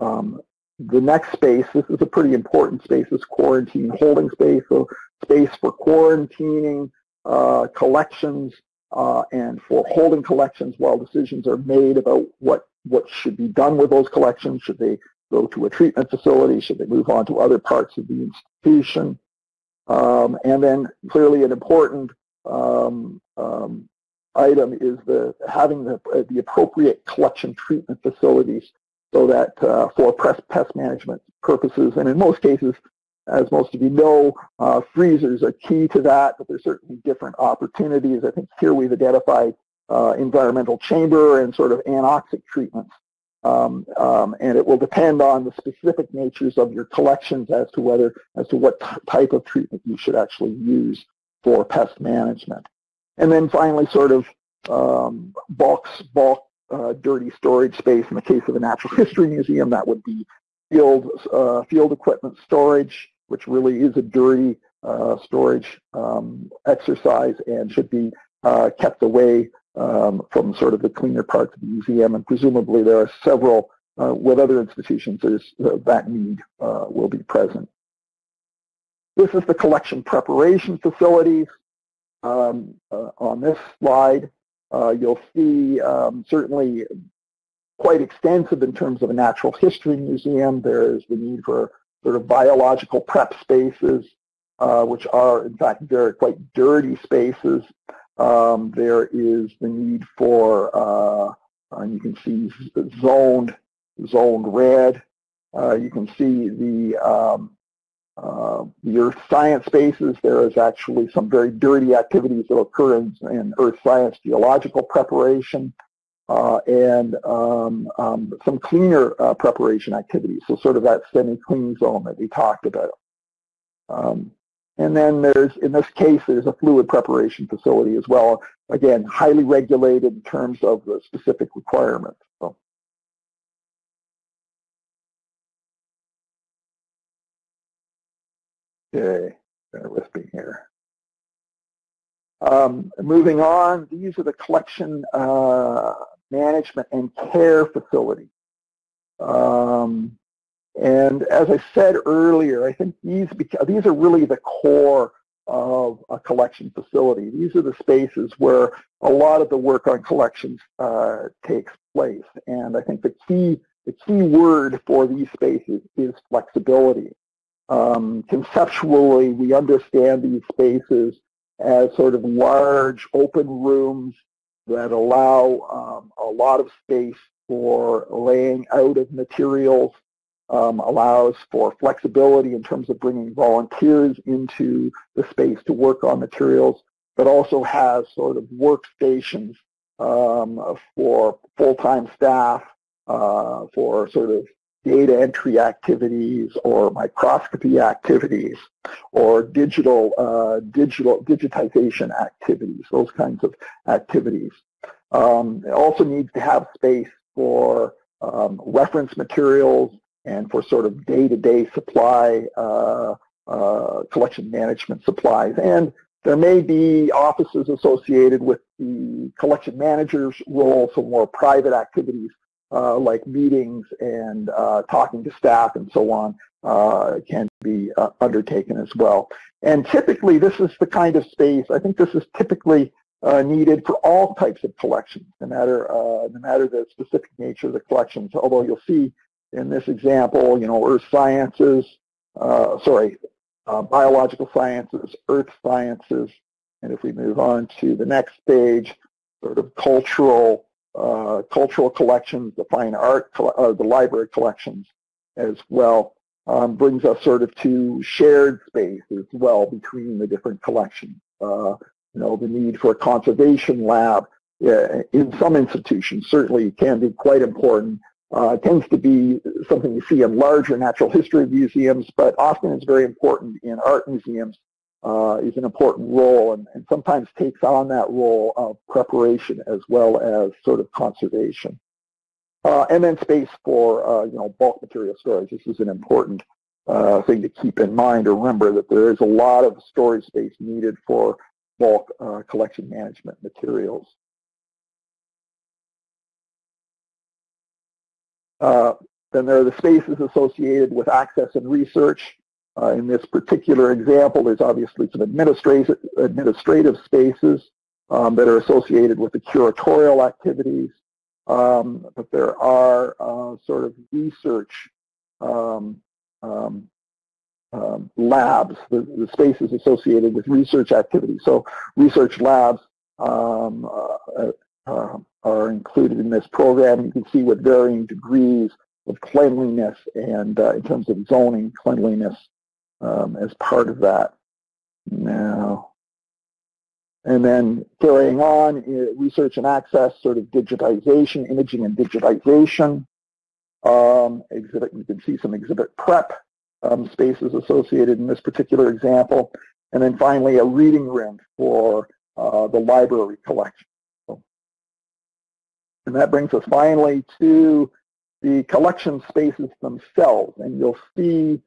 um, the next space, this is a pretty important space, is quarantine holding space. So space for quarantining uh, collections uh, and for holding collections while decisions are made about what, what should be done with those collections. Should they go to a treatment facility? Should they move on to other parts of the institution? Um, and then clearly an important um, um, item is the having the, the appropriate collection treatment facilities so that uh, for pest management purposes, and in most cases, as most of you know, uh, freezers are key to that, but there's certainly different opportunities. I think here we've identified uh, environmental chamber and sort of anoxic treatments. Um, um, and it will depend on the specific natures of your collections as to whether, as to what type of treatment you should actually use for pest management. And then finally, sort of um, bulk, bulk uh, dirty storage space. In the case of a natural [LAUGHS] history museum, that would be field, uh, field equipment storage, which really is a dirty uh, storage um, exercise and should be uh, kept away um, from sort of the cleaner parts of the museum. And presumably there are several, uh, with other institutions, uh, that need will be present. This is the collection preparation facilities. Um, on this slide, uh, you'll see um, certainly quite extensive in terms of a natural history museum. There is the need for sort of biological prep spaces, uh, which are in fact very quite dirty spaces. Um, there is the need for, uh, and you can see zoned, zoned red. Uh, you can see the um, uh, earth science spaces, there is actually some very dirty activities that occur in, in earth science geological preparation uh, and um, um, some cleaner uh, preparation activities, so sort of that semi-clean zone that we talked about. Um, and then there's, in this case, there's a fluid preparation facility as well. Again, highly regulated in terms of the specific requirements. So. Okay, bear with me here. Um, moving on, these are the collection uh, management and care facilities. Um, and as I said earlier, I think these these are really the core of a collection facility. These are the spaces where a lot of the work on collections uh, takes place. And I think the key the key word for these spaces is flexibility. Um, conceptually, we understand these spaces as sort of large open rooms that allow um, a lot of space for laying out of materials, um, allows for flexibility in terms of bringing volunteers into the space to work on materials, but also has sort of workstations um, for full-time staff, uh, for sort of data entry activities or microscopy activities or digital uh, digital digitization activities, those kinds of activities. Um, it also needs to have space for um, reference materials and for sort of day-to-day -day supply uh, uh, collection management supplies. And there may be offices associated with the collection manager's role, so more private activities uh, like meetings and uh, talking to staff and so on uh, can be uh, undertaken as well. And typically this is the kind of space, I think this is typically uh, needed for all types of collections, no matter, uh, no matter the specific nature of the collections, although you'll see in this example, you know, earth sciences, sorry, biological sciences, earth sciences, and if we move on to the next page, sort of cultural uh, cultural collections, the fine art, uh, the library collections, as well um, brings us sort of to shared space as well between the different collections. Uh, you know, the need for a conservation lab uh, in some institutions certainly can be quite important. Uh, tends to be something you see in larger natural history museums, but often it's very important in art museums uh, is an important role and, and, sometimes takes on that role of preparation as well as sort of conservation. Uh, and then space for, uh, you know, bulk material storage. This is an important uh, thing to keep in mind or remember that there is a lot of storage space needed for bulk uh, collection management materials. Uh, then there are the spaces associated with access and research. Uh, in this particular example, there's obviously some administrative, administrative spaces um, that are associated with the curatorial activities, um, but there are uh, sort of research um, um, um labs, the, the, spaces associated with research activities. So research labs um, uh, uh, are included in this program. You can see with varying degrees of cleanliness and uh, in terms of zoning cleanliness um, as part of that. Now, and then carrying on, research and access, sort of digitization, imaging and digitization. Um, exhibit, you can see some exhibit prep um, spaces associated in this particular example. And then finally, a reading room for uh, the library collection. And that brings us finally to the collection spaces themselves. And you'll see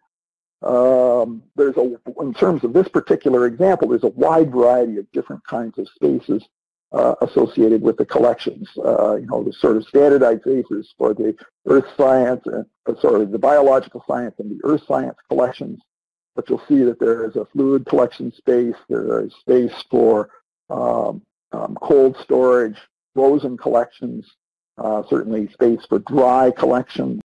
um, there's a, in terms of this particular example, there's a wide variety of different kinds of spaces uh, associated with the collections. Uh, you know, the sort of standardized spaces for the earth science, and, uh, sorry, the biological science and the earth science collections. But you'll see that there is a fluid collection space. There is space for um, um, cold storage, frozen collections, uh, certainly space for dry collections.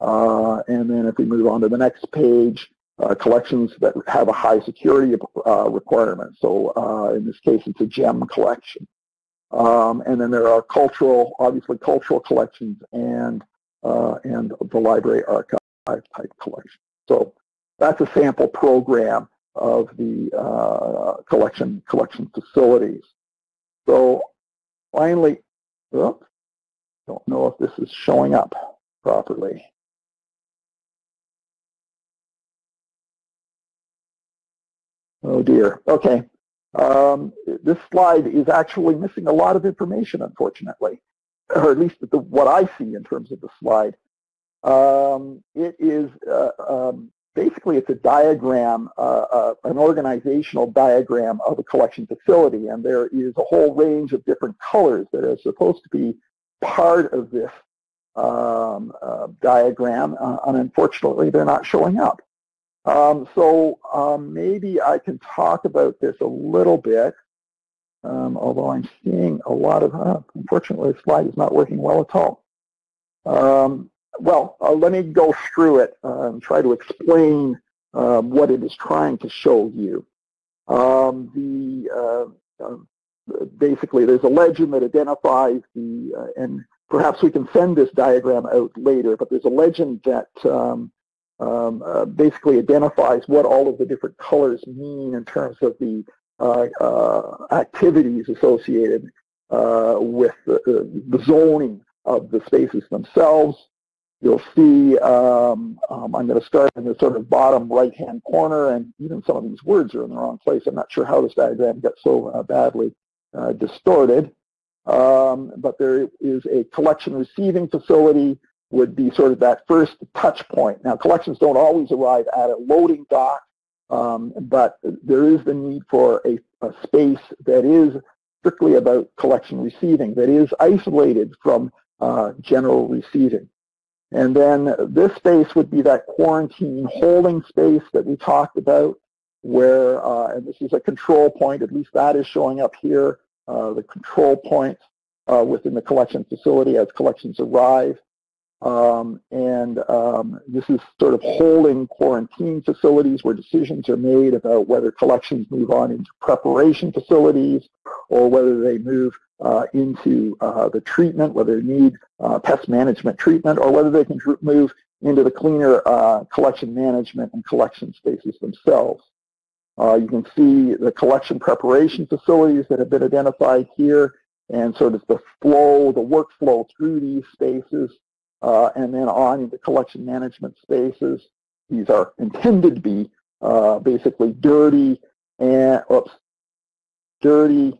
Uh, and then if we move on to the next page, uh, collections that have a high security uh, requirement. So uh, in this case, it's a gem collection. Um, and then there are cultural, obviously cultural collections and, uh, and the library archive type collection. So that's a sample program of the collection, collection facilities. So finally, oops, don't know if this is showing up properly. Oh dear. Okay. Um, this slide is actually missing a lot of information, unfortunately, or at least the, what I see in terms of the slide. Um, it is uh, um, basically it's a diagram, uh, uh, an organizational diagram of a collection facility, and there is a whole range of different colors that are supposed to be part of this um, uh, diagram, uh, and unfortunately they're not showing up. Um, so um, maybe I can talk about this a little bit, um, although I'm seeing a lot of, uh, unfortunately the slide is not working well at all. Um, well, uh, let me go through it uh, and try to explain um, what it is trying to show you. Um, the uh, uh, basically there's a legend that identifies the uh, and perhaps we can send this diagram out later, but there's a legend that um, uh, basically identifies what all of the different colors mean in terms of the uh, uh, activities associated uh, with the, the, zoning of the spaces themselves. You'll see, um, um, I'm going to start in the sort of bottom right-hand corner, and even some of these words are in the wrong place. I'm not sure how this diagram got so uh, badly uh, distorted. Um, but there is a collection receiving facility would be sort of that first touch point. Now, collections don't always arrive at a loading dock, um, but there is the need for a, a, space that is strictly about collection receiving, that is isolated from uh, general receiving. And then this space would be that quarantine holding space that we talked about, where, uh, and this is a control point, at least that is showing up here, uh, the control points uh, within the collection facility as collections arrive. Um, and um, this is sort of holding quarantine facilities where decisions are made about whether collections move on into preparation facilities or whether they move uh, into uh, the treatment, whether they need uh, pest management treatment, or whether they can move into the cleaner uh, collection management and collection spaces themselves. Uh, you can see the collection preparation facilities that have been identified here and sort of the flow, the workflow through these spaces uh, and then on into collection management spaces. These are intended to be uh, basically dirty and, oops, dirty,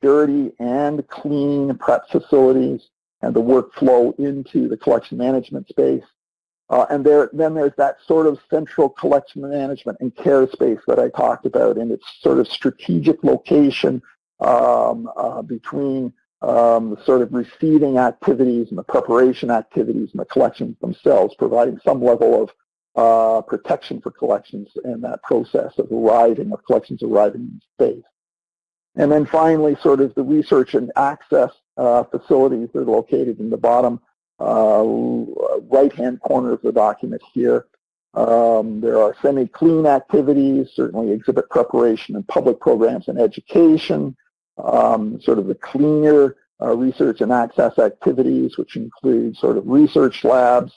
dirty and clean prep facilities and the workflow into the collection management space. Uh, and there, then there's that sort of central collection management and care space that I talked about and its sort of strategic location um, uh, between um, the sort of receiving activities and the preparation activities and the collections themselves, providing some level of uh, protection for collections in that process of arriving, of collections arriving in space. And then finally, sort of the research and access uh, facilities that are located in the bottom uh, right-hand corner of the document here. Um, there are semi-clean activities, certainly exhibit preparation and public programs and education, um, sort of the cleaner uh, research and access activities, which include sort of research labs,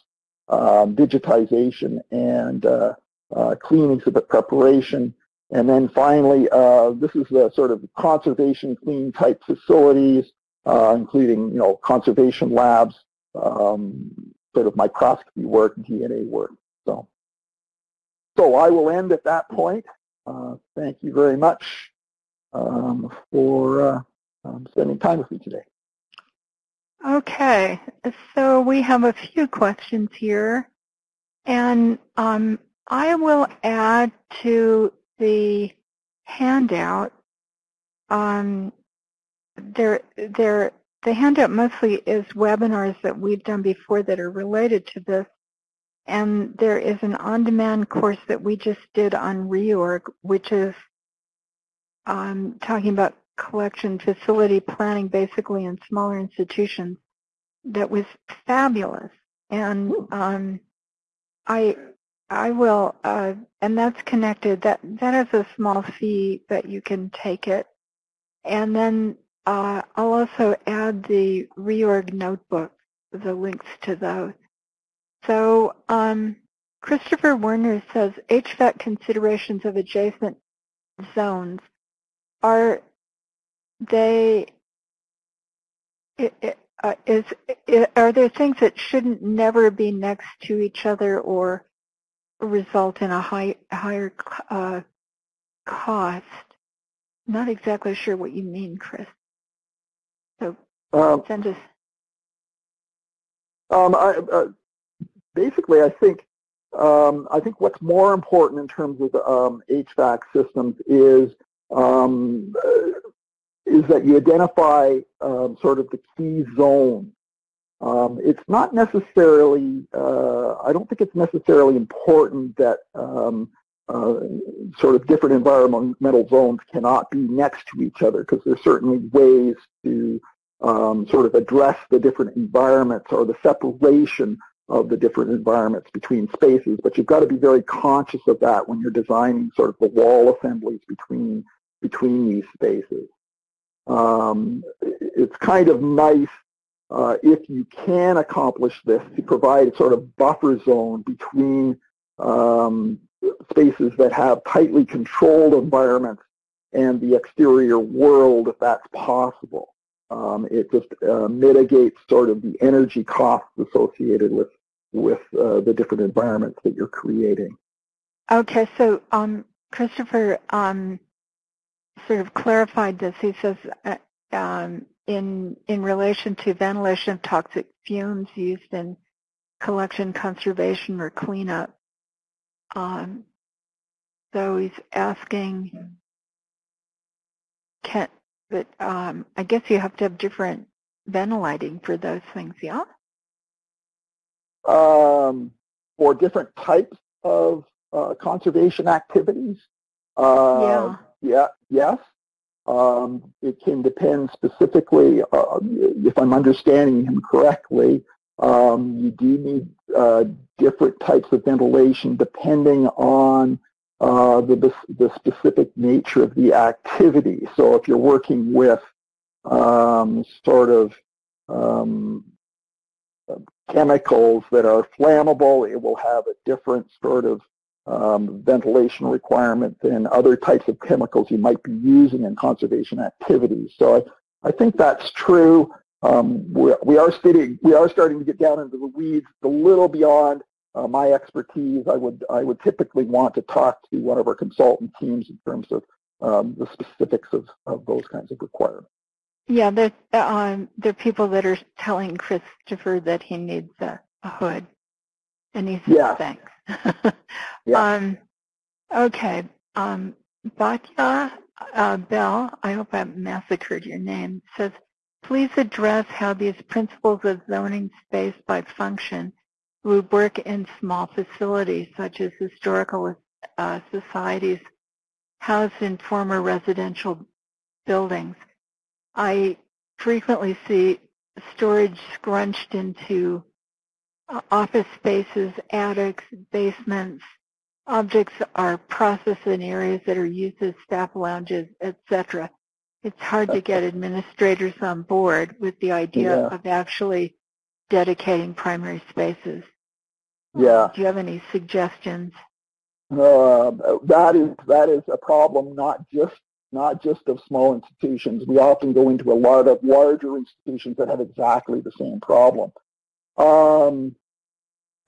um, digitization, and uh, uh, clean exhibit preparation. And then finally, uh, this is the sort of conservation clean type facilities, uh, including, you know, conservation labs, um, sort of microscopy work, DNA work. So, so I will end at that point. Uh, thank you very much um, for uh, um, spending time with me today. Okay, so we have a few questions here, and um, I will add to the handout. Um, there, there, the handout mostly is webinars that we've done before that are related to this, and there is an on-demand course that we just did on reorg, which is um, talking about collection facility planning basically in smaller institutions that was fabulous. And um, I I will, uh, and that's connected. That that has a small fee that you can take it, and then uh, I'll also add the reorg notebook, the links to those. So um, Christopher Werner says HVAC considerations of adjacent zones are they uh, is are there things that shouldn't never be next to each other or result in a high, higher uh, cost? Not exactly sure what you mean, Chris. So um, send us. Um, I, uh, basically, I think um, I think what's more important in terms of um, HVAC systems is um, is that you identify um, sort of the key zone. Um, it's not necessarily, uh, I don't think it's necessarily important that um, uh, sort of different environmental zones cannot be next to each other because there's certainly ways to um, sort of address the different environments or the separation of the different environments between spaces, but you've got to be very conscious of that when you're designing sort of the wall assemblies between between these spaces. Um, it's kind of nice uh, if you can accomplish this to provide a sort of buffer zone between um, spaces that have tightly controlled environments and the exterior world if that's possible. Um, it just uh, mitigates sort of the energy costs associated with with uh, the different environments that you're creating. Okay, so um, Christopher, um, sort of clarified this. He says uh, um, in in relation to ventilation of toxic fumes used in collection, conservation, or cleanup. Um, so he's asking, can, but um, I guess you have to have different ventilating for those things, yeah? Um, for different types of uh, conservation activities. Uh, yeah. Yeah, yes. Um, it can depend specifically, uh, if I'm understanding him correctly, um, you do need uh, different types of ventilation depending on uh, the, the specific nature of the activity. So if you're working with um, sort of um, chemicals that are flammable. It will have a different sort of um, ventilation requirement than other types of chemicals you might be using in conservation activities. So I, I think that's true. Um, we, are studying, we are starting to get down into the weeds a little beyond uh, my expertise. I would I would typically want to talk to one of our consultant teams in terms of um, the specifics of, of those kinds of requirements. Yeah, there, um, there are people that are telling Christopher that he needs a, a hood, and he says yeah. thanks. yeah. Um, okay. Um, Batya uh, Bell, I hope I massacred your name, says, please address how these principles of zoning space by function would work in small facilities such as historical uh, societies housed in former residential buildings. I frequently see storage scrunched into uh, office spaces, attics, basements. Objects are processed in areas that are used as staff lounges, etc. It's hard to get [LAUGHS] administrators on board with the idea yeah. of actually dedicating primary spaces. Yeah. Do you have any suggestions? Uh, that is that is a problem not just not just of small institutions. We often go into a lot of larger institutions that have exactly the same problem. Um,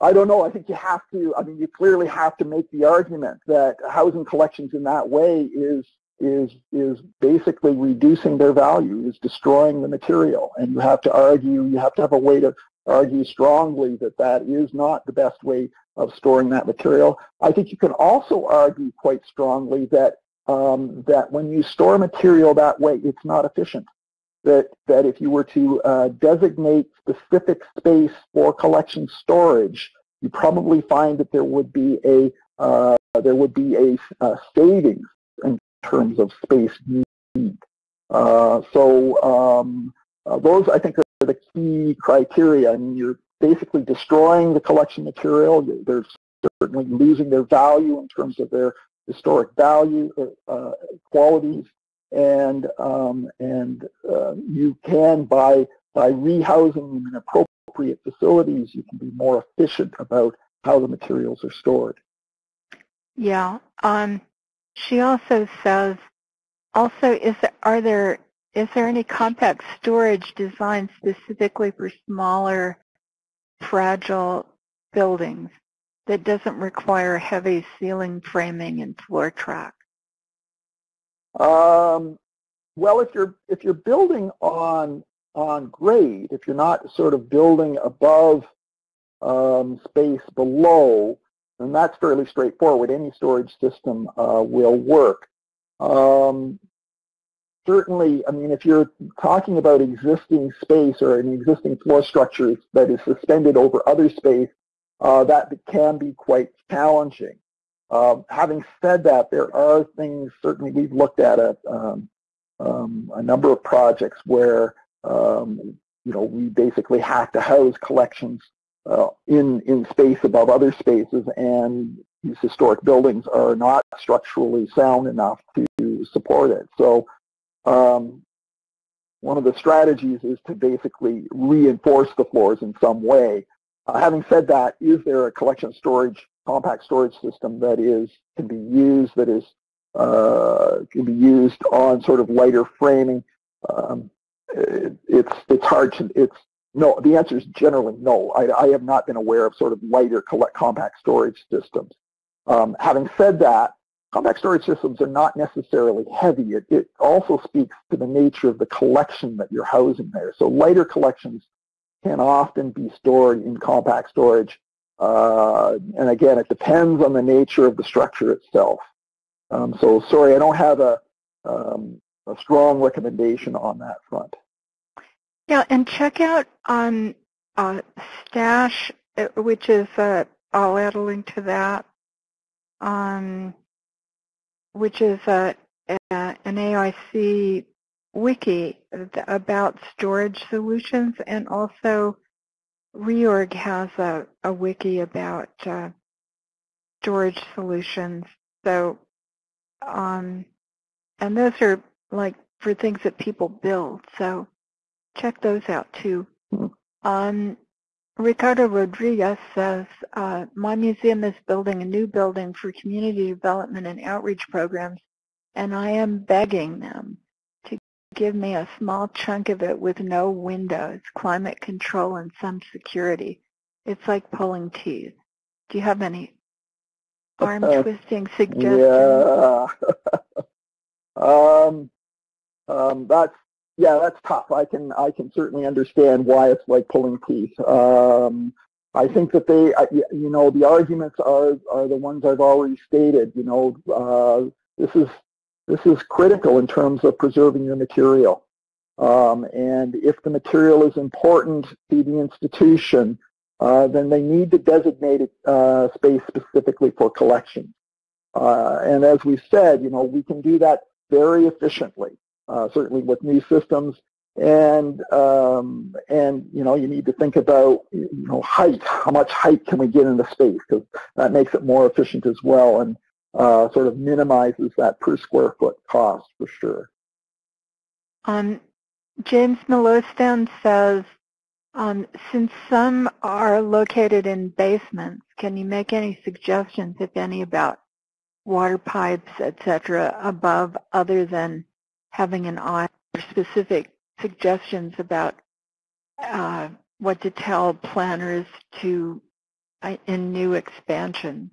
I don't know. I think you have to. I mean, you clearly have to make the argument that housing collections in that way is is is basically reducing their value, is destroying the material, and you have to argue. You have to have a way to argue strongly that that is not the best way of storing that material. I think you can also argue quite strongly that um, that when you store material that way, it's not efficient. That, that if you were to uh, designate specific space for collection storage, you probably find that there would be a uh, there would be a, a, savings in terms of space need. Uh, so um, uh, those I think are the key criteria. I mean, you're basically destroying the collection material. They're certainly losing their value in terms of their historic value, uh, uh, qualities, and um, and uh, you can by by rehousing them in appropriate facilities, you can be more efficient about how the materials are stored. Yeah. Um, she also says, also, is are there is there any compact storage designed specifically for smaller, fragile buildings? that doesn't require heavy ceiling framing and floor track? Um, well, if you're if you're building on on grade, if you're not sort of building above um, space below, then that's fairly straightforward. Any storage system uh, will work. Um, certainly, I mean, if you're talking about existing space or an existing floor structure that is suspended over other space, uh, that can be quite challenging. Uh, having said that, there are things, certainly we've looked at a, um, um, a number of projects where, um, you know, we basically have to house collections uh, in, in space above other spaces and these historic buildings are not structurally sound enough to support it. So um, one of the strategies is to basically reinforce the floors in some way uh, having said that, is there a collection storage, compact storage system that is can be used that is uh, can be used on sort of lighter framing? Um, it, it's it's hard to it's no. The answer is generally no. I, I have not been aware of sort of lighter collect, compact storage systems. Um, having said that, compact storage systems are not necessarily heavy. It, it also speaks to the nature of the collection that you're housing there. So lighter collections can often be stored in compact storage. Uh, and again, it depends on the nature of the structure itself. Um, so sorry, I don't have a, um, a strong recommendation on that front. Yeah, and check out on uh, Stash, uh, which is, uh, I'll add a link to that, um, which is uh, a, an AIC wiki about storage solutions and also Reorg has a, a wiki about uh, storage solutions. So, um, and those are like for things that people build. So check those out too. Um, Ricardo Rodriguez says, uh, my museum is building a new building for community development and outreach programs, and I am begging them give me a small chunk of it with no windows, climate control, and some security. It's like pulling teeth. Do you have any arm-twisting suggestions? Yeah. [LAUGHS] um, um, that's yeah, that's tough. I can I can certainly understand why it's like pulling teeth. Um, I think that they, you know, the arguments are are the ones I've already stated. You know, uh, this is this is critical in terms of preserving your material. Um, and if the material is important to the institution, uh, then they need to designate uh, space specifically for collection. Uh, and as we said, you know, we can do that very efficiently uh, certainly with new systems. And um, and you know you need to think about you know height. How much height can we get into space? Because that makes it more efficient as well, and uh, sort of minimizes that per square foot cost for sure. Um, James Milostan says, um, since some are located in basements, can you make any suggestions, if any, about water pipes, etc., above other than having an eye or specific suggestions about uh, what to tell planners to uh, in new expansions?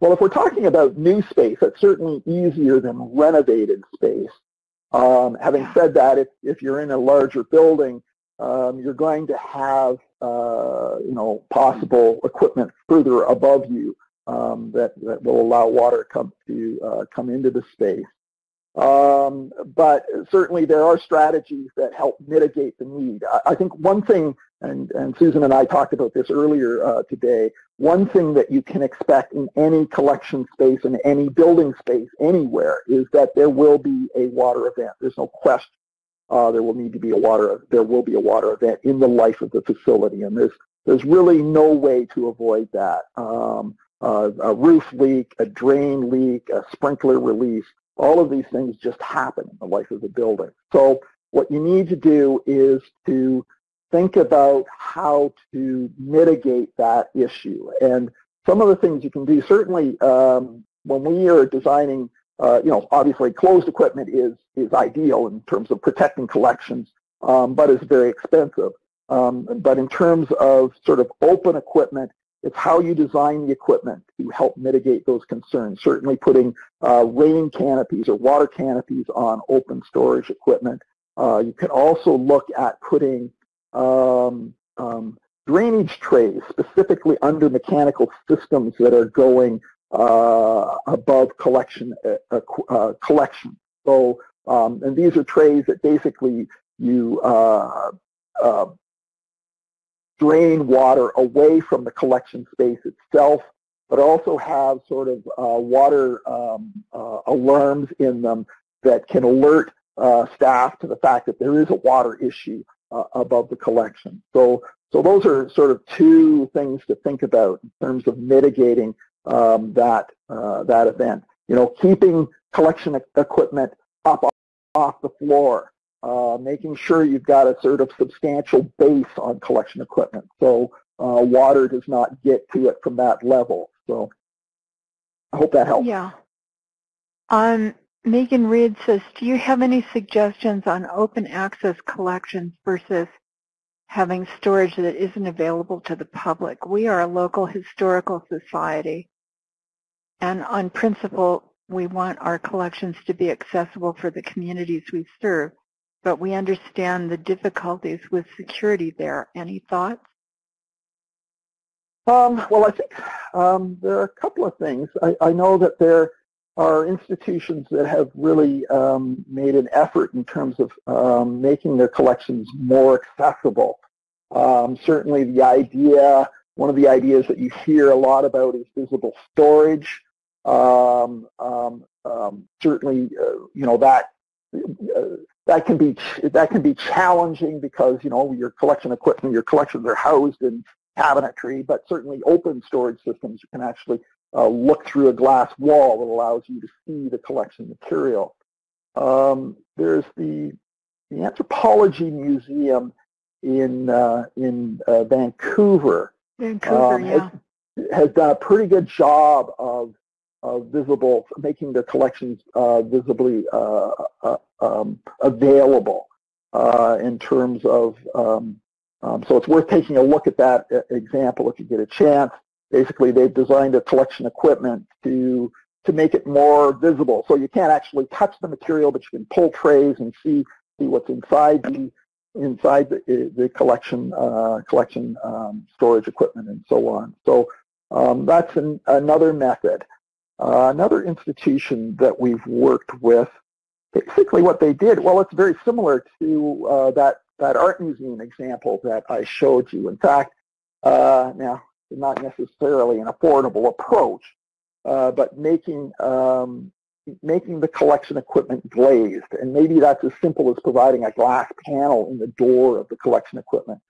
Well, if we're talking about new space, it's certainly easier than renovated space. Um, having said that, if, if you're in a larger building, um, you're going to have, uh, you know, possible equipment further above you um, that, that will allow water come to uh, come into the space. Um, but certainly there are strategies that help mitigate the need. I, I, think one thing, and, and Susan and I talked about this earlier uh, today, one thing that you can expect in any collection space, in any building space, anywhere, is that there will be a water event. There's no question. Uh, there will need to be a water, there will be a water event in the life of the facility, and there's, there's really no way to avoid that. Um, uh, a roof leak, a drain leak, a sprinkler release, all of these things just happen in the life of the building. So what you need to do is to think about how to mitigate that issue. And some of the things you can do, certainly um, when we are designing, uh, you know, obviously closed equipment is, is ideal in terms of protecting collections, um, but it's very expensive. Um, but in terms of sort of open equipment, it's how you design the equipment to help mitigate those concerns. Certainly putting uh, rain canopies or water canopies on open storage equipment. Uh, you can also look at putting um, um, drainage trays specifically under mechanical systems that are going uh, above collection uh, uh, collection. So, um, and these are trays that basically you uh, drain water away from the collection space itself, but also have sort of uh, water um, uh, alarms in them that can alert uh, staff to the fact that there is a water issue uh, above the collection. So, so those are sort of two things to think about in terms of mitigating um, that uh, that event. You know, keeping collection equipment up off the floor uh, making sure you've got a sort of substantial base on collection equipment. So uh, water does not get to it from that level. So I hope that helps. Yeah. Um, Megan Reed says, do you have any suggestions on open access collections versus having storage that isn't available to the public? We are a local historical society, and on principle, we want our collections to be accessible for the communities we serve but we understand the difficulties with security there. Any thoughts? Um, well, I think um, there are a couple of things. I, I, know that there are institutions that have really um, made an effort in terms of um, making their collections more accessible. Um, certainly the idea, one of the ideas that you hear a lot about is visible storage. Um, certainly, uh, you know, that uh, that can be that can be challenging because you know your collection equipment, your collections are housed in cabinetry, but certainly open storage systems you can actually uh, look through a glass wall that allows you to see the collection material. Um, there's the the Anthropology Museum in uh, in uh, Vancouver Vancouver, um, yeah. has done a pretty good job of visible, making the collections uh, visibly uh, uh, um, available in terms of. Um, um, so it's worth taking a look at that example if you get a chance. Basically, they've designed a collection equipment to to make it more visible. So you can't actually touch the material, but you can pull trays and see see what's inside the inside the, the collection uh, collection um, storage equipment and so on. So um, that's an, another method. Uh, another institution that we've worked with, basically what they did, well, it's very similar to uh, that that art museum example that I showed you. In fact, uh, now not necessarily an affordable approach, uh, but making um, making the collection equipment glazed. And maybe that's as simple as providing a glass panel in the door of the collection equipment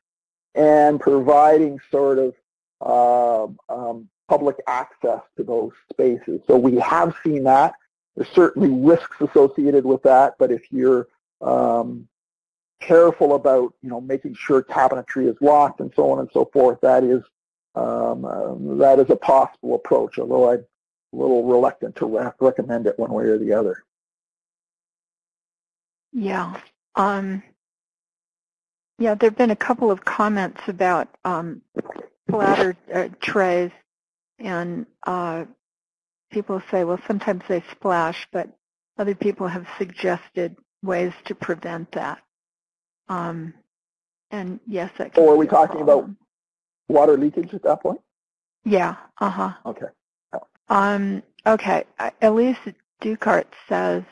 and providing sort of uh, um, public access to those spaces. So we have seen that. There's certainly risks associated with that, but if you're um, careful about, you know, making sure cabinetry is locked and so on and so forth, that is um, uh, that is a possible approach, although I'm a little reluctant to re recommend it one way or the other. Yeah. Um, yeah, there have been a couple of comments about um, platter uh, trays, and uh, people say, well, sometimes they splash, but other people have suggested ways to prevent that. Um, and yes, that can So are we talking about water leakage at that point? Yeah, uh-huh. Okay. Um, okay, uh, Elise Ducart says,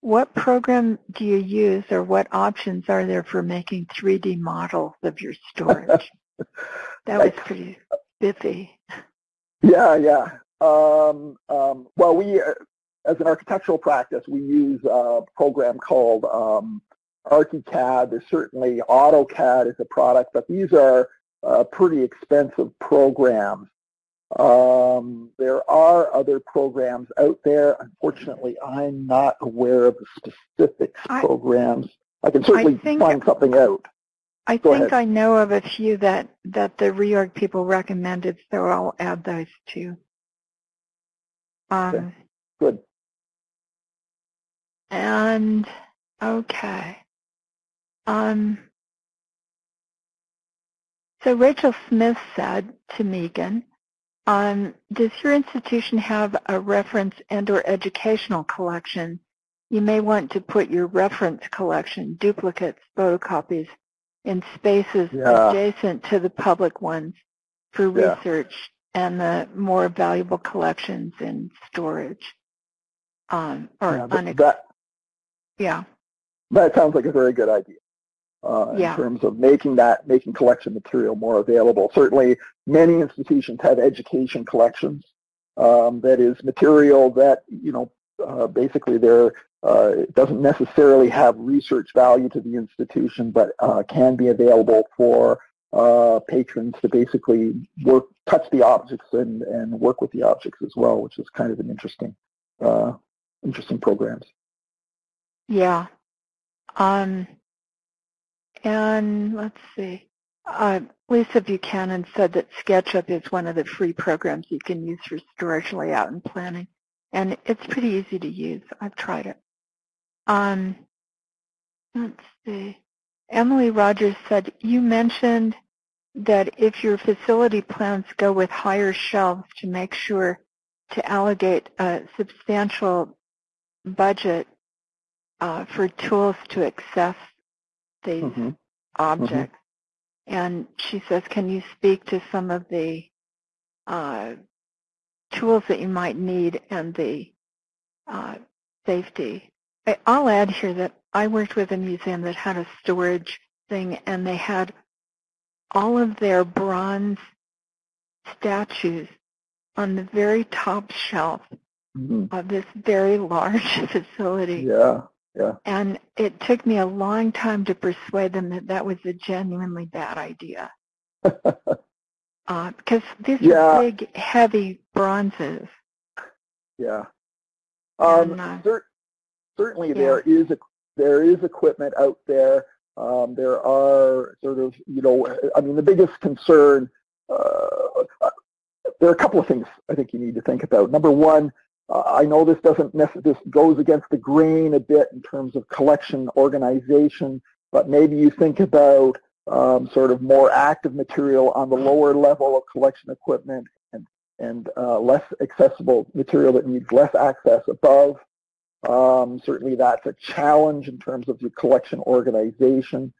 what program do you use or what options are there for making 3D models of your storage? [LAUGHS] that was pretty spiffy. Yeah, yeah. Um, um, well, we, uh, as an architectural practice, we use a program called um, ArchiCAD. There's certainly AutoCAD is a product, but these are uh, pretty expensive programs. Um, there are other programs out there. Unfortunately, I'm not aware of the specific programs. I can certainly think- find something out. I Go think ahead. I know of a few that, that the reorg people recommended, so I'll add those too. Um, Good. And okay. Um, so Rachel Smith said to Megan, um, does your institution have a reference and or educational collection? You may want to put your reference collection, duplicates, photocopies, in spaces Yeah. adjacent to the public ones for Yeah. research and the more valuable collections in storage. Um, or Yeah, but that, yeah. that sounds like a very good idea. Uh, Yeah. in terms of making that, making collection material more available. Certainly, many institutions have education collections. Um, that is material that, you know, uh, basically they're, uh, it doesn't necessarily have research value to the institution, but uh, can be available for uh, patrons to basically work, touch the objects and, and work with the objects as well, which is kind of an interesting, uh, interesting programs. Yeah. Um, and let's see. Uh, Lisa Buchanan said that SketchUp is one of the free programs you can use for storage layout and planning. And it's pretty easy to use. I've tried it. Um, let's see. Emily Rogers said, you mentioned that if your facility plans go with higher shelves to make sure to allocate a substantial budget uh, for tools to access these Mhm. objects. And she says, can you speak to some of the uh, tools that you might need and the uh, safety? I, I'll add here that I worked with a museum that had a storage thing and they had all of their bronze statues on the very top shelf Mhm. of this very large [LAUGHS] facility. Yeah, yeah. And it took me a long time to persuade them that that was a genuinely bad idea. [LAUGHS] uh, because these Yeah. are big, heavy bronzes. Yeah. Um, And, uh, cer- certainly yeah. there is a, there is equipment out there Um, there are sort of, you know, I mean, the biggest concern, uh, there are a couple of things I think you need to think about. Number one, uh, I know this doesn't this goes against the grain a bit in terms of collection organization, but maybe you think about um, sort of more active material on the lower level of collection equipment and, and uh, less accessible material that needs less access above. Um, certainly that's a challenge in terms of your collection organization.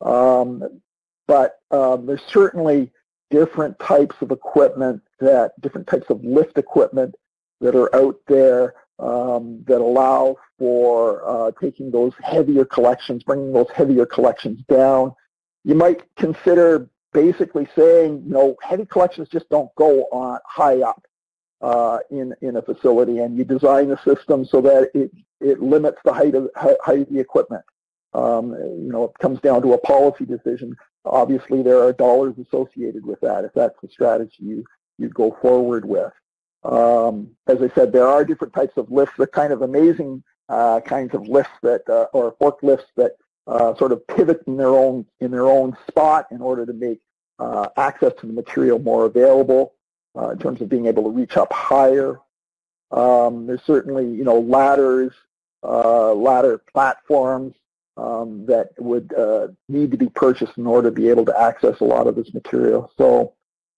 Um, but um, there's certainly different types of equipment that, different types of lift equipment that are out there um, that allow for uh, taking those heavier collections, bringing those heavier collections down. You might consider basically saying, you know, heavy collections just don't go on high up uh, in in a facility, and you design the system so that it it limits the height of height of the equipment. Um, you know, it comes down to a policy decision. Obviously, there are dollars associated with that if that's the strategy you you go forward with. Um, as I said, there are different types of lifts. The kind of amazing uh, kinds of lifts that, uh, or forklifts that uh, sort of pivot in their own in their own spot in order to make uh, access to the material more available uh, in terms of being able to reach up higher. Um, there's certainly, you know, ladders, uh, ladder platforms um, that would need to be purchased in order to be able to access a lot of this material. So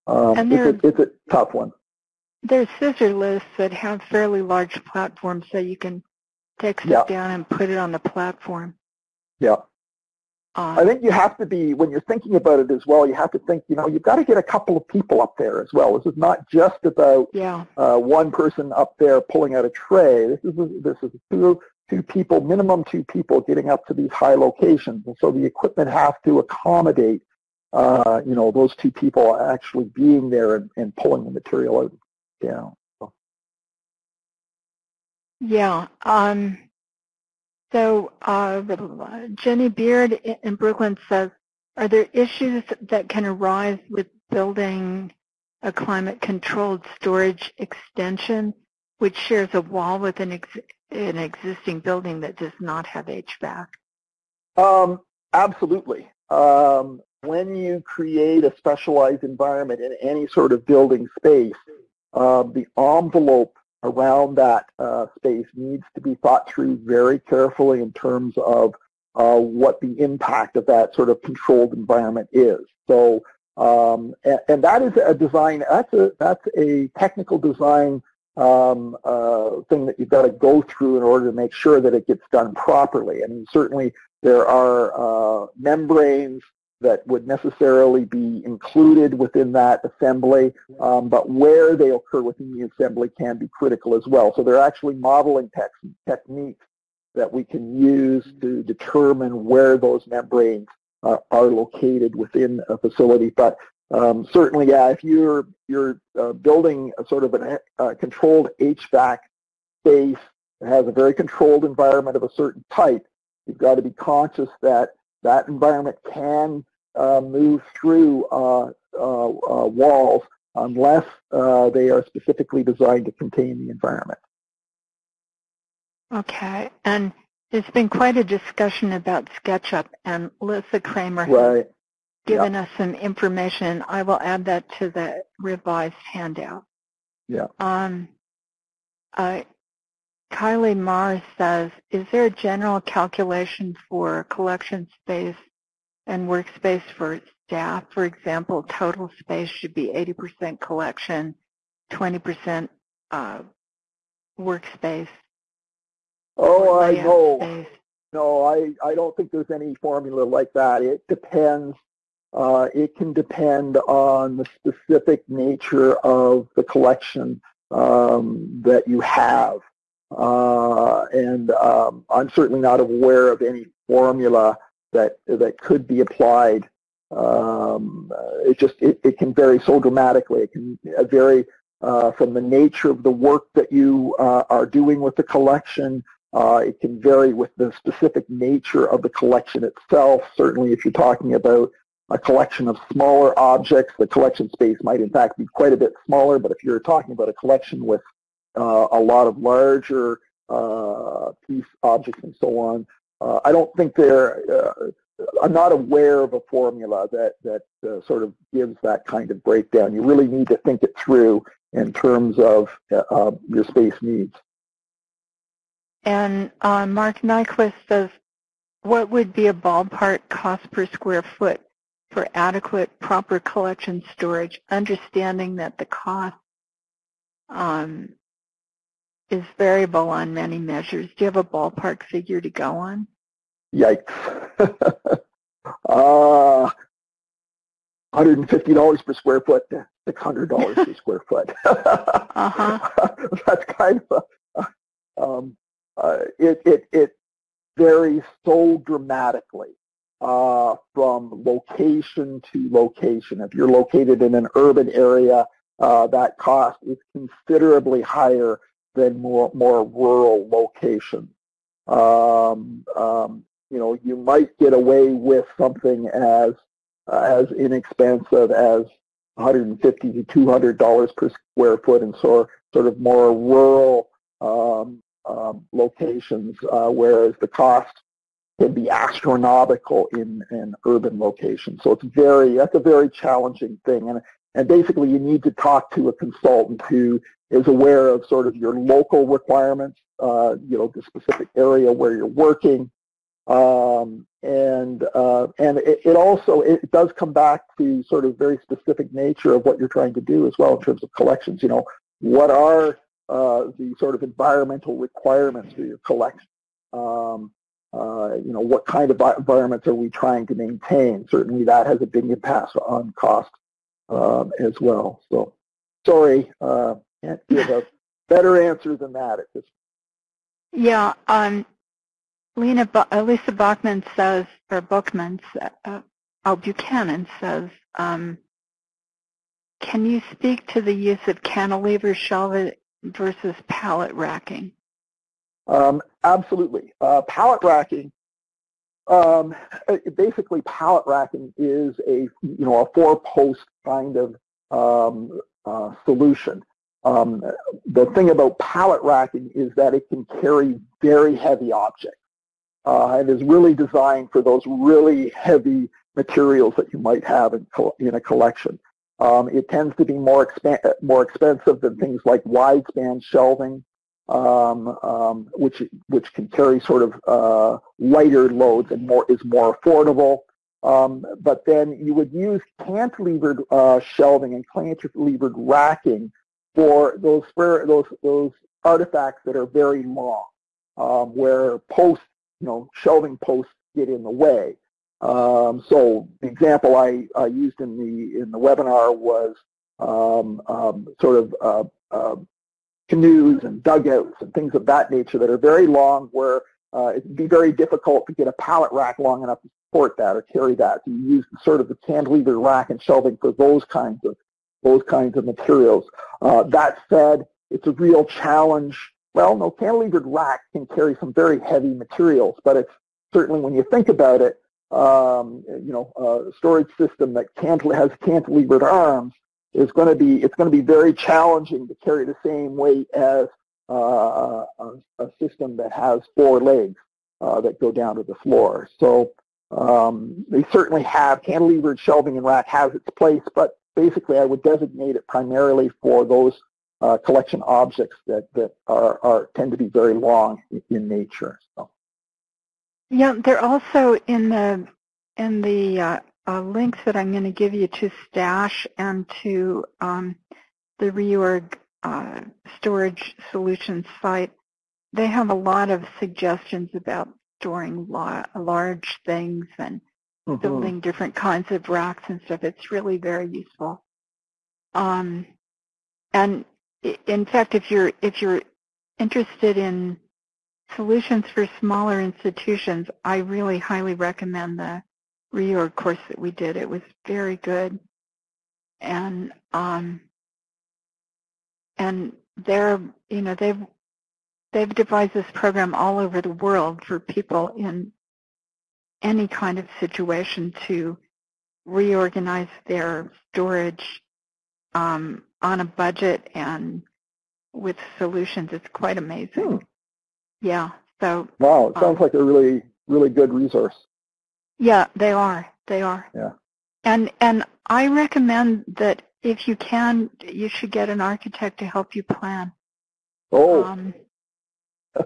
um, it's, a, it's a tough one. There's scissor lifts that have fairly large platforms so you can take stuff down and put it on the platform. Yeah. I think you have to be, when you're thinking about it as well, you have to think, you know, you've got to get a couple of people up there as well. This is not just about yeah. uh, one person up there pulling out a tray. This is, this is two, two people, minimum two people getting up to these high locations. And so the equipment has to accommodate, uh, you know, those two people actually being there and, and pulling the material out yeah. Yeah. Um, so uh, Jenny Beard in Brooklyn says, are there issues that can arise with building a climate-controlled storage extension which shares a wall with an, ex an existing building that does not have HVAC? Um, absolutely. Um, when you create a specialized environment in any sort of building space, uh, the envelope around that uh, space needs to be thought through very carefully in terms of uh, what the impact of that sort of controlled environment is. So, um, and, and, that is a design, that's a, that's a technical design um, uh, thing that you've got to go through in order to make sure that it gets done properly. I mean, certainly there are uh, membranes that would necessarily be included within that assembly, um, but where they occur within the assembly can be critical as well. So there are actually modeling techniques that we can use to determine where those membranes uh, are located within a facility. But um, certainly, yeah, if you're you're uh, building a sort of a uh, controlled HVAC space that has a very controlled environment of a certain type, you've got to be conscious that that environment can uh, move through uh, uh, uh walls unless uh, they are specifically designed to contain the environment. Okay, and there's been quite a discussion about SketchUp, and Lisa Kramer right. has given yep. us some information. I will add that to the revised handout. Yeah. Um, uh, Kylie Mars says, is there a general calculation for collection space and workspace for staff? For example, total space should be 80% collection, 20% uh, workspace. Oh, I know. Space. No, I, I don't think there's any formula like that. It depends. Uh, it can depend on the specific nature of the collection um, that you have. Uh, and um, I'm certainly not aware of any formula that that could be applied. Um, it just it, it can vary so dramatically. It can vary uh, from the nature of the work that you uh, are doing with the collection. Uh, it can vary with the specific nature of the collection itself. Certainly, if you're talking about a collection of smaller objects, the collection space might in fact be quite a bit smaller. But if you're talking about a collection with uh, a lot of larger uh, piece objects and so on, uh, I don't think there, uh, I'm not aware of a formula that that uh, sort of gives that kind of breakdown. You really need to think it through in terms of uh, your space needs. And uh, Mark Nyquist says, what would be a ballpark cost per square foot for adequate proper collection storage, understanding that the cost um, is variable on many measures. Do you have a ballpark figure to go on? Yikes. [LAUGHS] uh, $150 per square foot, $600 per square foot. [LAUGHS] uh-huh. That's kind of a, um, uh, it, it, it varies so dramatically uh, from location to location. If you're located in an urban area, uh, that cost is considerably higher than more, more rural locations. Um, um, you know, you might get away with something as uh, as inexpensive as 150 to 200 dollars per square foot in sort sort of more rural um, um, locations, uh, whereas the cost can be astronomical in in urban locations. So it's very that's a very challenging thing, and and basically you need to talk to a consultant who is aware of sort of your local requirements, uh, you know, the specific area where you're working, um, and uh, and it, it, also it does come back to sort of very specific nature of what you're trying to do as well in terms of collections. You know, what are uh, the sort of environmental requirements for your collection? Um, uh, you know, what kind of environments are we trying to maintain? Certainly, that has a big impact on cost um, as well. So, sorry, uh, can't give [LAUGHS] a better answer than that at this. point. Yeah, um, Lena, Lisa Bachman says, or Bookman, uh, oh, Buchanan says, um, can you speak to the use of cantilever shelving versus pallet racking? Um, absolutely. Uh, pallet racking, um, basically pallet racking is a, you know, a four-post kind of um, uh, solution. Um, the thing about pallet racking is that it can carry very heavy objects uh, and is really designed for those really heavy materials that you might have in, in a collection. Um, it tends to be more, exp more expensive than things like wide span shelving, um, um, which which can carry sort of uh, lighter loads and more is more affordable. Um, but then you would use cantilevered uh, shelving and cantilevered racking for those those those artifacts that are very long, um, where posts you know, shelving posts get in the way. Um, so the example I, I, used in the in the webinar was um, um, sort of uh, uh, canoes and dugouts and things of that nature that are very long where uh, it'd be very difficult to get a pallet rack long enough to support that or carry that. So you use sort of the cantilever rack and shelving for those kinds of those kinds of materials. Uh, that said, it's a real challenge well, no, cantilevered rack can carry some very heavy materials, but it's certainly when you think about it, um, you know, a storage system that has cantilevered arms is going to be, it's going to be very challenging to carry the same weight as uh, a, a, system that has four legs uh, that go down to the floor. So um, they certainly have cantilevered shelving and rack has its place, but basically I would designate it primarily for those uh, collection objects that, that are, are tend to be very long in nature. So. Yeah, they're also in the in the uh, uh, links that I'm going to give you to Stash and to um, the reorg uh, storage solutions site. They have a lot of suggestions about storing large things and mm -hmm. building different kinds of racks and stuff. It's really very useful. Um, and in fact, if you're if you're interested in solutions for smaller institutions, I really highly recommend the reorg course that we did. It was very good, and um, and they're you know they've they've devised this program all over the world for people in any kind of situation to reorganize their storage um, on a budget and with solutions. It's quite amazing. Hmm. Yeah. So. Wow, it sounds um, like a really, really good resource. Yeah, they are. They are. Yeah. And and I recommend that if you can, you should get an architect to help you plan. Oh, Um,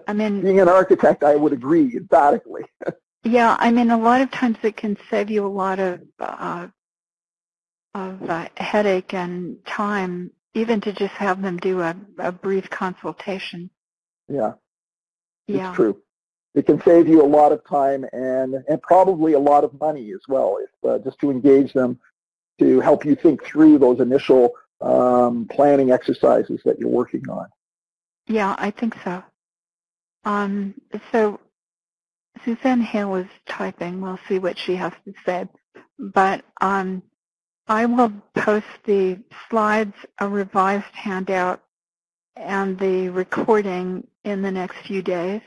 I mean, [LAUGHS] being an architect, I would agree emphatically. [LAUGHS] yeah, I mean, a lot of times it can save you a lot of uh, of uh, headache and time, even to just have them do a, a brief consultation. Yeah, Yeah. it's true. It can save you a lot of time and and probably a lot of money as well, if uh, just to engage them to help you think through those initial um, planning exercises that you're working on. Yeah, I think so. Um, so Suzanne Hale is typing. We'll see what she has to say. But um, I will post the slides, a revised handout, and the recording in the next few days.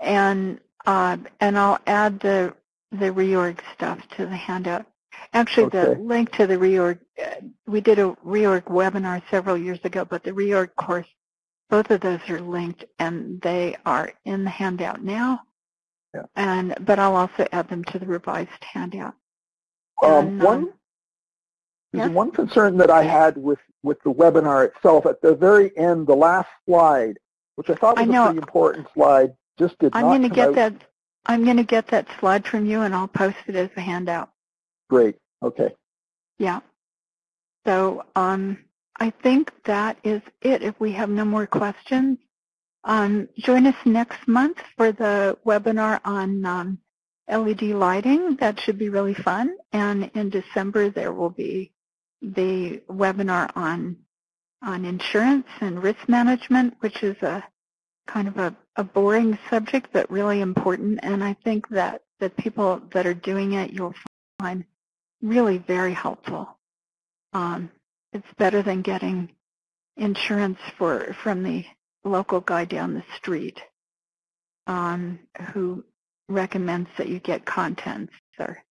And uh, and I'll add the the reorg stuff to the handout. Actually, the link to the reorg, uh, we did a reorg webinar several years ago, but the reorg course both of those are linked and they are in the handout now. Yeah. And but I'll also add them to the revised handout. Um, And, one um, yes? one concern that I had with with the webinar itself at the very end, the last slide, which I thought I was a know. pretty important slide, just did I'm not going to get out that. I'm going to get that slide from you and I'll post it as a handout. great. Okay. Yeah. So um, I think that is it. If we have no more questions, um, join us next month for the webinar on um, LED lighting. That should be really fun. And in December, there will be the webinar on on insurance and risk management, which is a kind of a, a boring subject, but really important. And I think that the people that are doing it, you'll find really very helpful. Um, it's better than getting insurance for from the local guy down the street um, who recommends that you get contents or